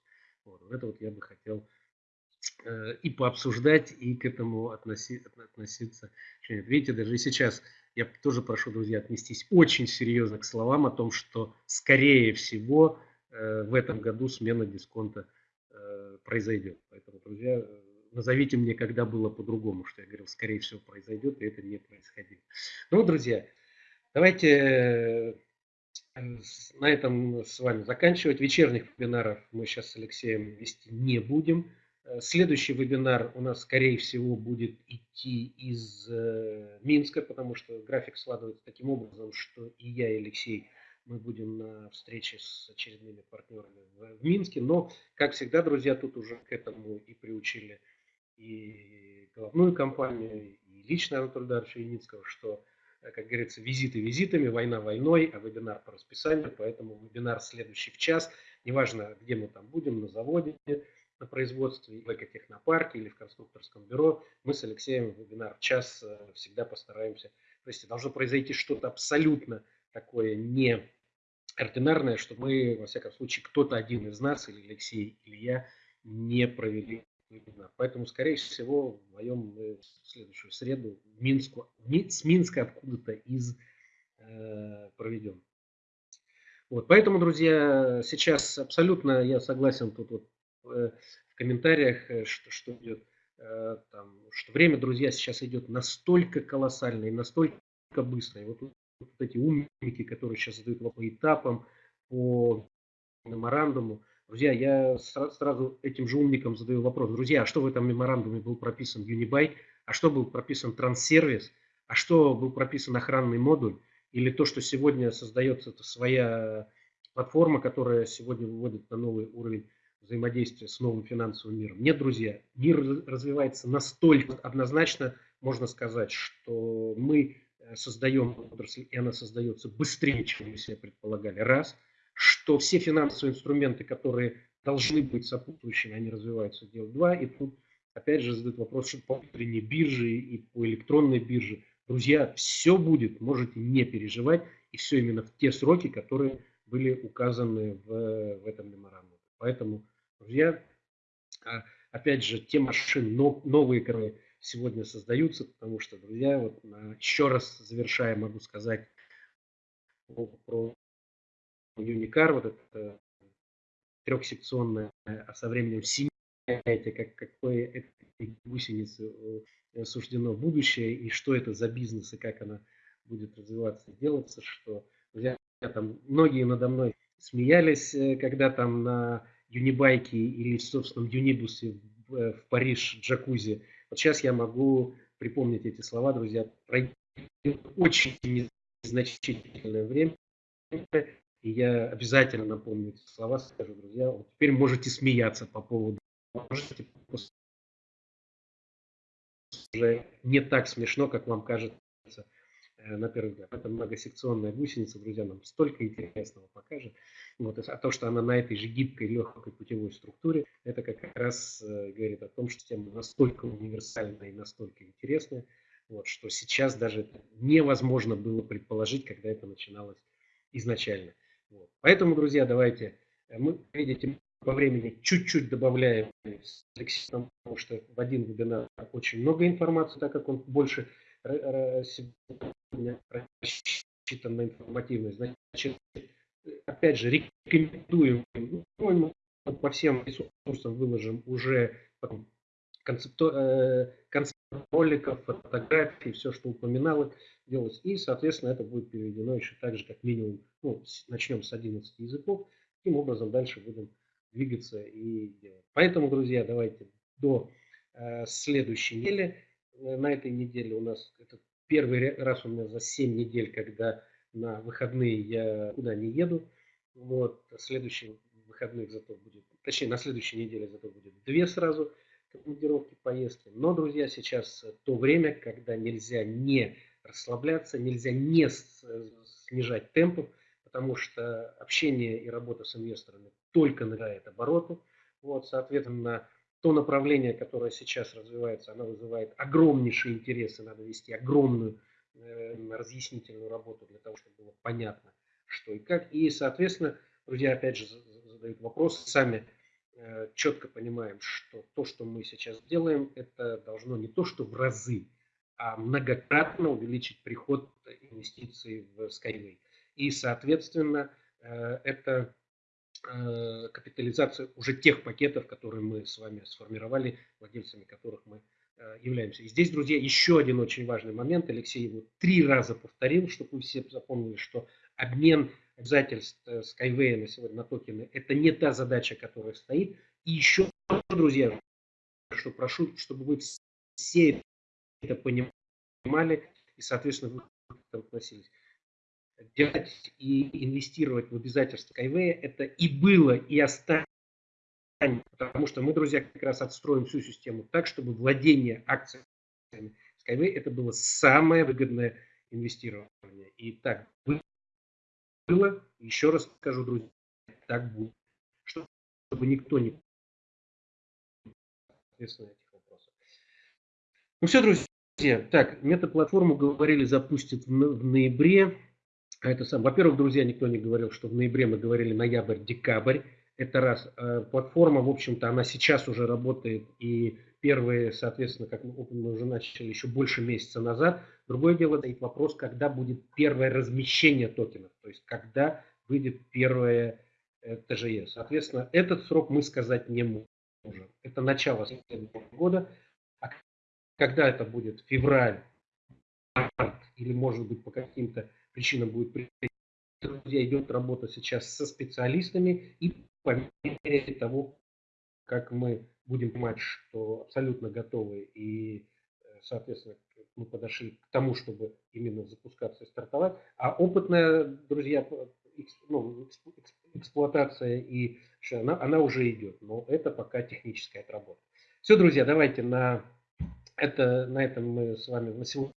Вот, это вот я бы хотел э, и пообсуждать, и к этому относи, относиться. Видите, даже сейчас я тоже прошу, друзья, отнестись очень серьезно к словам о том, что, скорее всего, э, в этом году смена дисконта – Э, произойдет. Поэтому, друзья, назовите мне, когда было по-другому, что я говорил, скорее всего, произойдет, и это не происходило. Ну, друзья, давайте э, на этом с вами заканчивать. Вечерних вебинаров мы сейчас с Алексеем вести не будем. Э, следующий вебинар у нас, скорее всего, будет идти из Минска, потому что график складывается таким образом, что и я, и Алексей – мы будем на встрече с очередными партнерами в, Минске. Но, как всегда, друзья, тут уже к этому и приучили и головную компанию, и лично Анатолия Даровича Яницкого, что, э, как говорится, визиты визитами, война войной, а вебинар по расписанию. Поэтому вебинар следующий в час. Неважно, где мы там будем, на заводе, на производстве, в экотехнопарке или в конструкторском бюро, мы с Алексеем вебинар в час э, всегда постараемся. То есть должно произойти что-то абсолютно такое не ординарное, что мы, во всяком случае, кто-то один из нас, или Алексей, или я, не провели вебинар. Поэтому, скорее всего, в моем следующую среду в Минску, с Минска откуда-то из э, проведем. Вот, поэтому, друзья, сейчас абсолютно я согласен тут вот, э, в комментариях, э, что, что идет, э, там, что время, друзья, сейчас идет настолько колоссальное и настолько быстро. И вот вот эти умники, которые сейчас задают по этапам, по меморандуму. Друзья, я сразу этим же умникам задаю вопрос. Друзья, а что в этом меморандуме был прописан Unibay? А что был прописан транссервис? А что был прописан охранный модуль? Или то, что сегодня создается это своя платформа, которая сегодня выводит на новый уровень взаимодействия с новым финансовым миром. Нет, друзья, мир развивается настолько однозначно, можно сказать, что мы Э, создаем отрасль, и она создается быстрее, чем мы себе предполагали. Раз, что все финансовые инструменты, которые должны быть сопутствующими, они развиваются. Дело два. И тут опять же задают вопрос, что по внутренней бирже и по электронной бирже. Друзья, все будет, можете не переживать. И все именно в те сроки, которые были указаны в, в этом меморандуме. Поэтому, друзья, а, опять же, те машины новые, которые сегодня создаются, потому что, друзья, вот еще раз завершая, могу сказать про Юникар, вот это трехсекционная, а со временем семья, как, какое этой гусеницы э, суждено будущее, и что это за бизнес, и как она будет развиваться и делаться, что друзья, там, многие надо мной смеялись, э, когда там на юнибайке или в собственном юнибусе в, э, в Париж джакузи. Вот сейчас я могу припомнить эти слова, друзья, пройдет очень незначительное время, и я обязательно напомню эти слова, скажу, друзья, вот теперь можете смеяться по поводу, можете уже не так смешно, как вам кажется на первый взгляд. Это многосекционная гусеница, друзья, нам столько интересного покажет. Вот, а то, что она на этой же гибкой, легкой путевой структуре, это как раз э, говорит о том, что тема настолько универсальная и настолько интересная, вот, что сейчас даже невозможно было предположить, когда это начиналось изначально. Вот. Поэтому, друзья, давайте, э, мы, видите, по времени чуть-чуть добавляем потому что в один вебинар очень много информации, так как он больше сегодня рассчитан на информативность. Значит, опять же, рекомендуем, ну, по всем ресурсам выложим уже концепт, э, концепт роликов, фотографий, все, что упоминал, делать. И, соответственно, это будет переведено еще так же, как минимум, ну, начнем с 11 языков. Таким образом, дальше будем двигаться и делать. Поэтому, друзья, давайте до э, следующей недели. Э, на этой неделе у нас это первый раз у меня за 7 недель, когда на выходные я куда не еду. Вот, следующие выходных зато будет, точнее, на следующей неделе зато будет две сразу командировки, поездки. Но, друзья, сейчас то время, когда нельзя не расслабляться, нельзя не снижать темпов, потому что общение и работа с инвесторами только набирает обороты. Вот, соответственно, то направление, которое сейчас развивается, оно вызывает огромнейший интерес, и надо вести огромную э, разъяснительную работу для того, чтобы было понятно, что и как. И, соответственно, друзья, опять же, задают вопрос, сами э, четко понимаем, что то, что мы сейчас делаем, это должно не то, что в разы, а многократно увеличить приход инвестиций в Skyway. И, соответственно, э, это капитализацию уже тех пакетов, которые мы с вами сформировали, владельцами которых мы э, являемся. И здесь, друзья, еще один очень важный момент. Алексей его три раза повторил, чтобы вы все запомнили, что обмен обязательств э, Skyway на сегодня на токены – это не та задача, которая стоит. И еще, друзья, что прошу, чтобы вы все это понимали и, соответственно, вы относились делать и инвестировать в обязательства Skyway, это и было, и останется. Потому что мы, друзья, как раз отстроим всю систему так, чтобы владение акциями Skyway это было самое выгодное инвестирование. И так было, еще раз скажу, друзья, так будет. Чтобы никто не соответственно этих вопросов. Ну все, друзья, так, метаплатформу говорили запустят в ноябре. А это сам. Во-первых, друзья, никто не говорил, что в ноябре мы говорили ноябрь-декабрь. Это раз. Э, платформа, в общем-то, она сейчас уже работает. И первые, соответственно, как мы, уже начали еще больше месяца назад. Другое дело, стоит вопрос, когда будет первое размещение токенов. То есть, когда выйдет первое э, ТЖЕ. Соответственно, этот срок мы сказать не можем. Это начало следующего года. А когда это будет? Февраль, март или, может быть, по каким-то причина будет Друзья, идет работа сейчас со специалистами и по мере того, как мы будем понимать, что абсолютно готовы и, э, соответственно, мы подошли к тому, чтобы именно запускаться и стартовать. А опытная, друзья, ну, эксплуатация и она, она уже идет, но это пока техническая отработка. Все, друзья, давайте на, это, на этом мы с вами на сегодня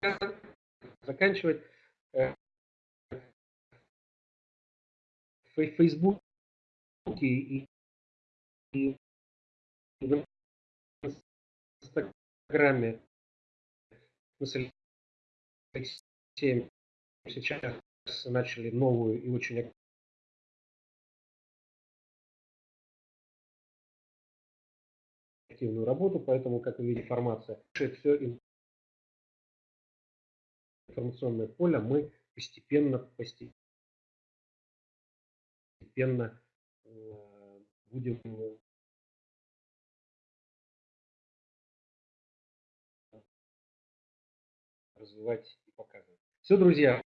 заканчивать. В Фейсбуке и, в Инстаграме мы с сейчас начали новую и очень активную работу, поэтому, как вы видите, информация, все информационное поле мы постепенно, постепенно постепенно э, будем развивать и показывать. Все, друзья,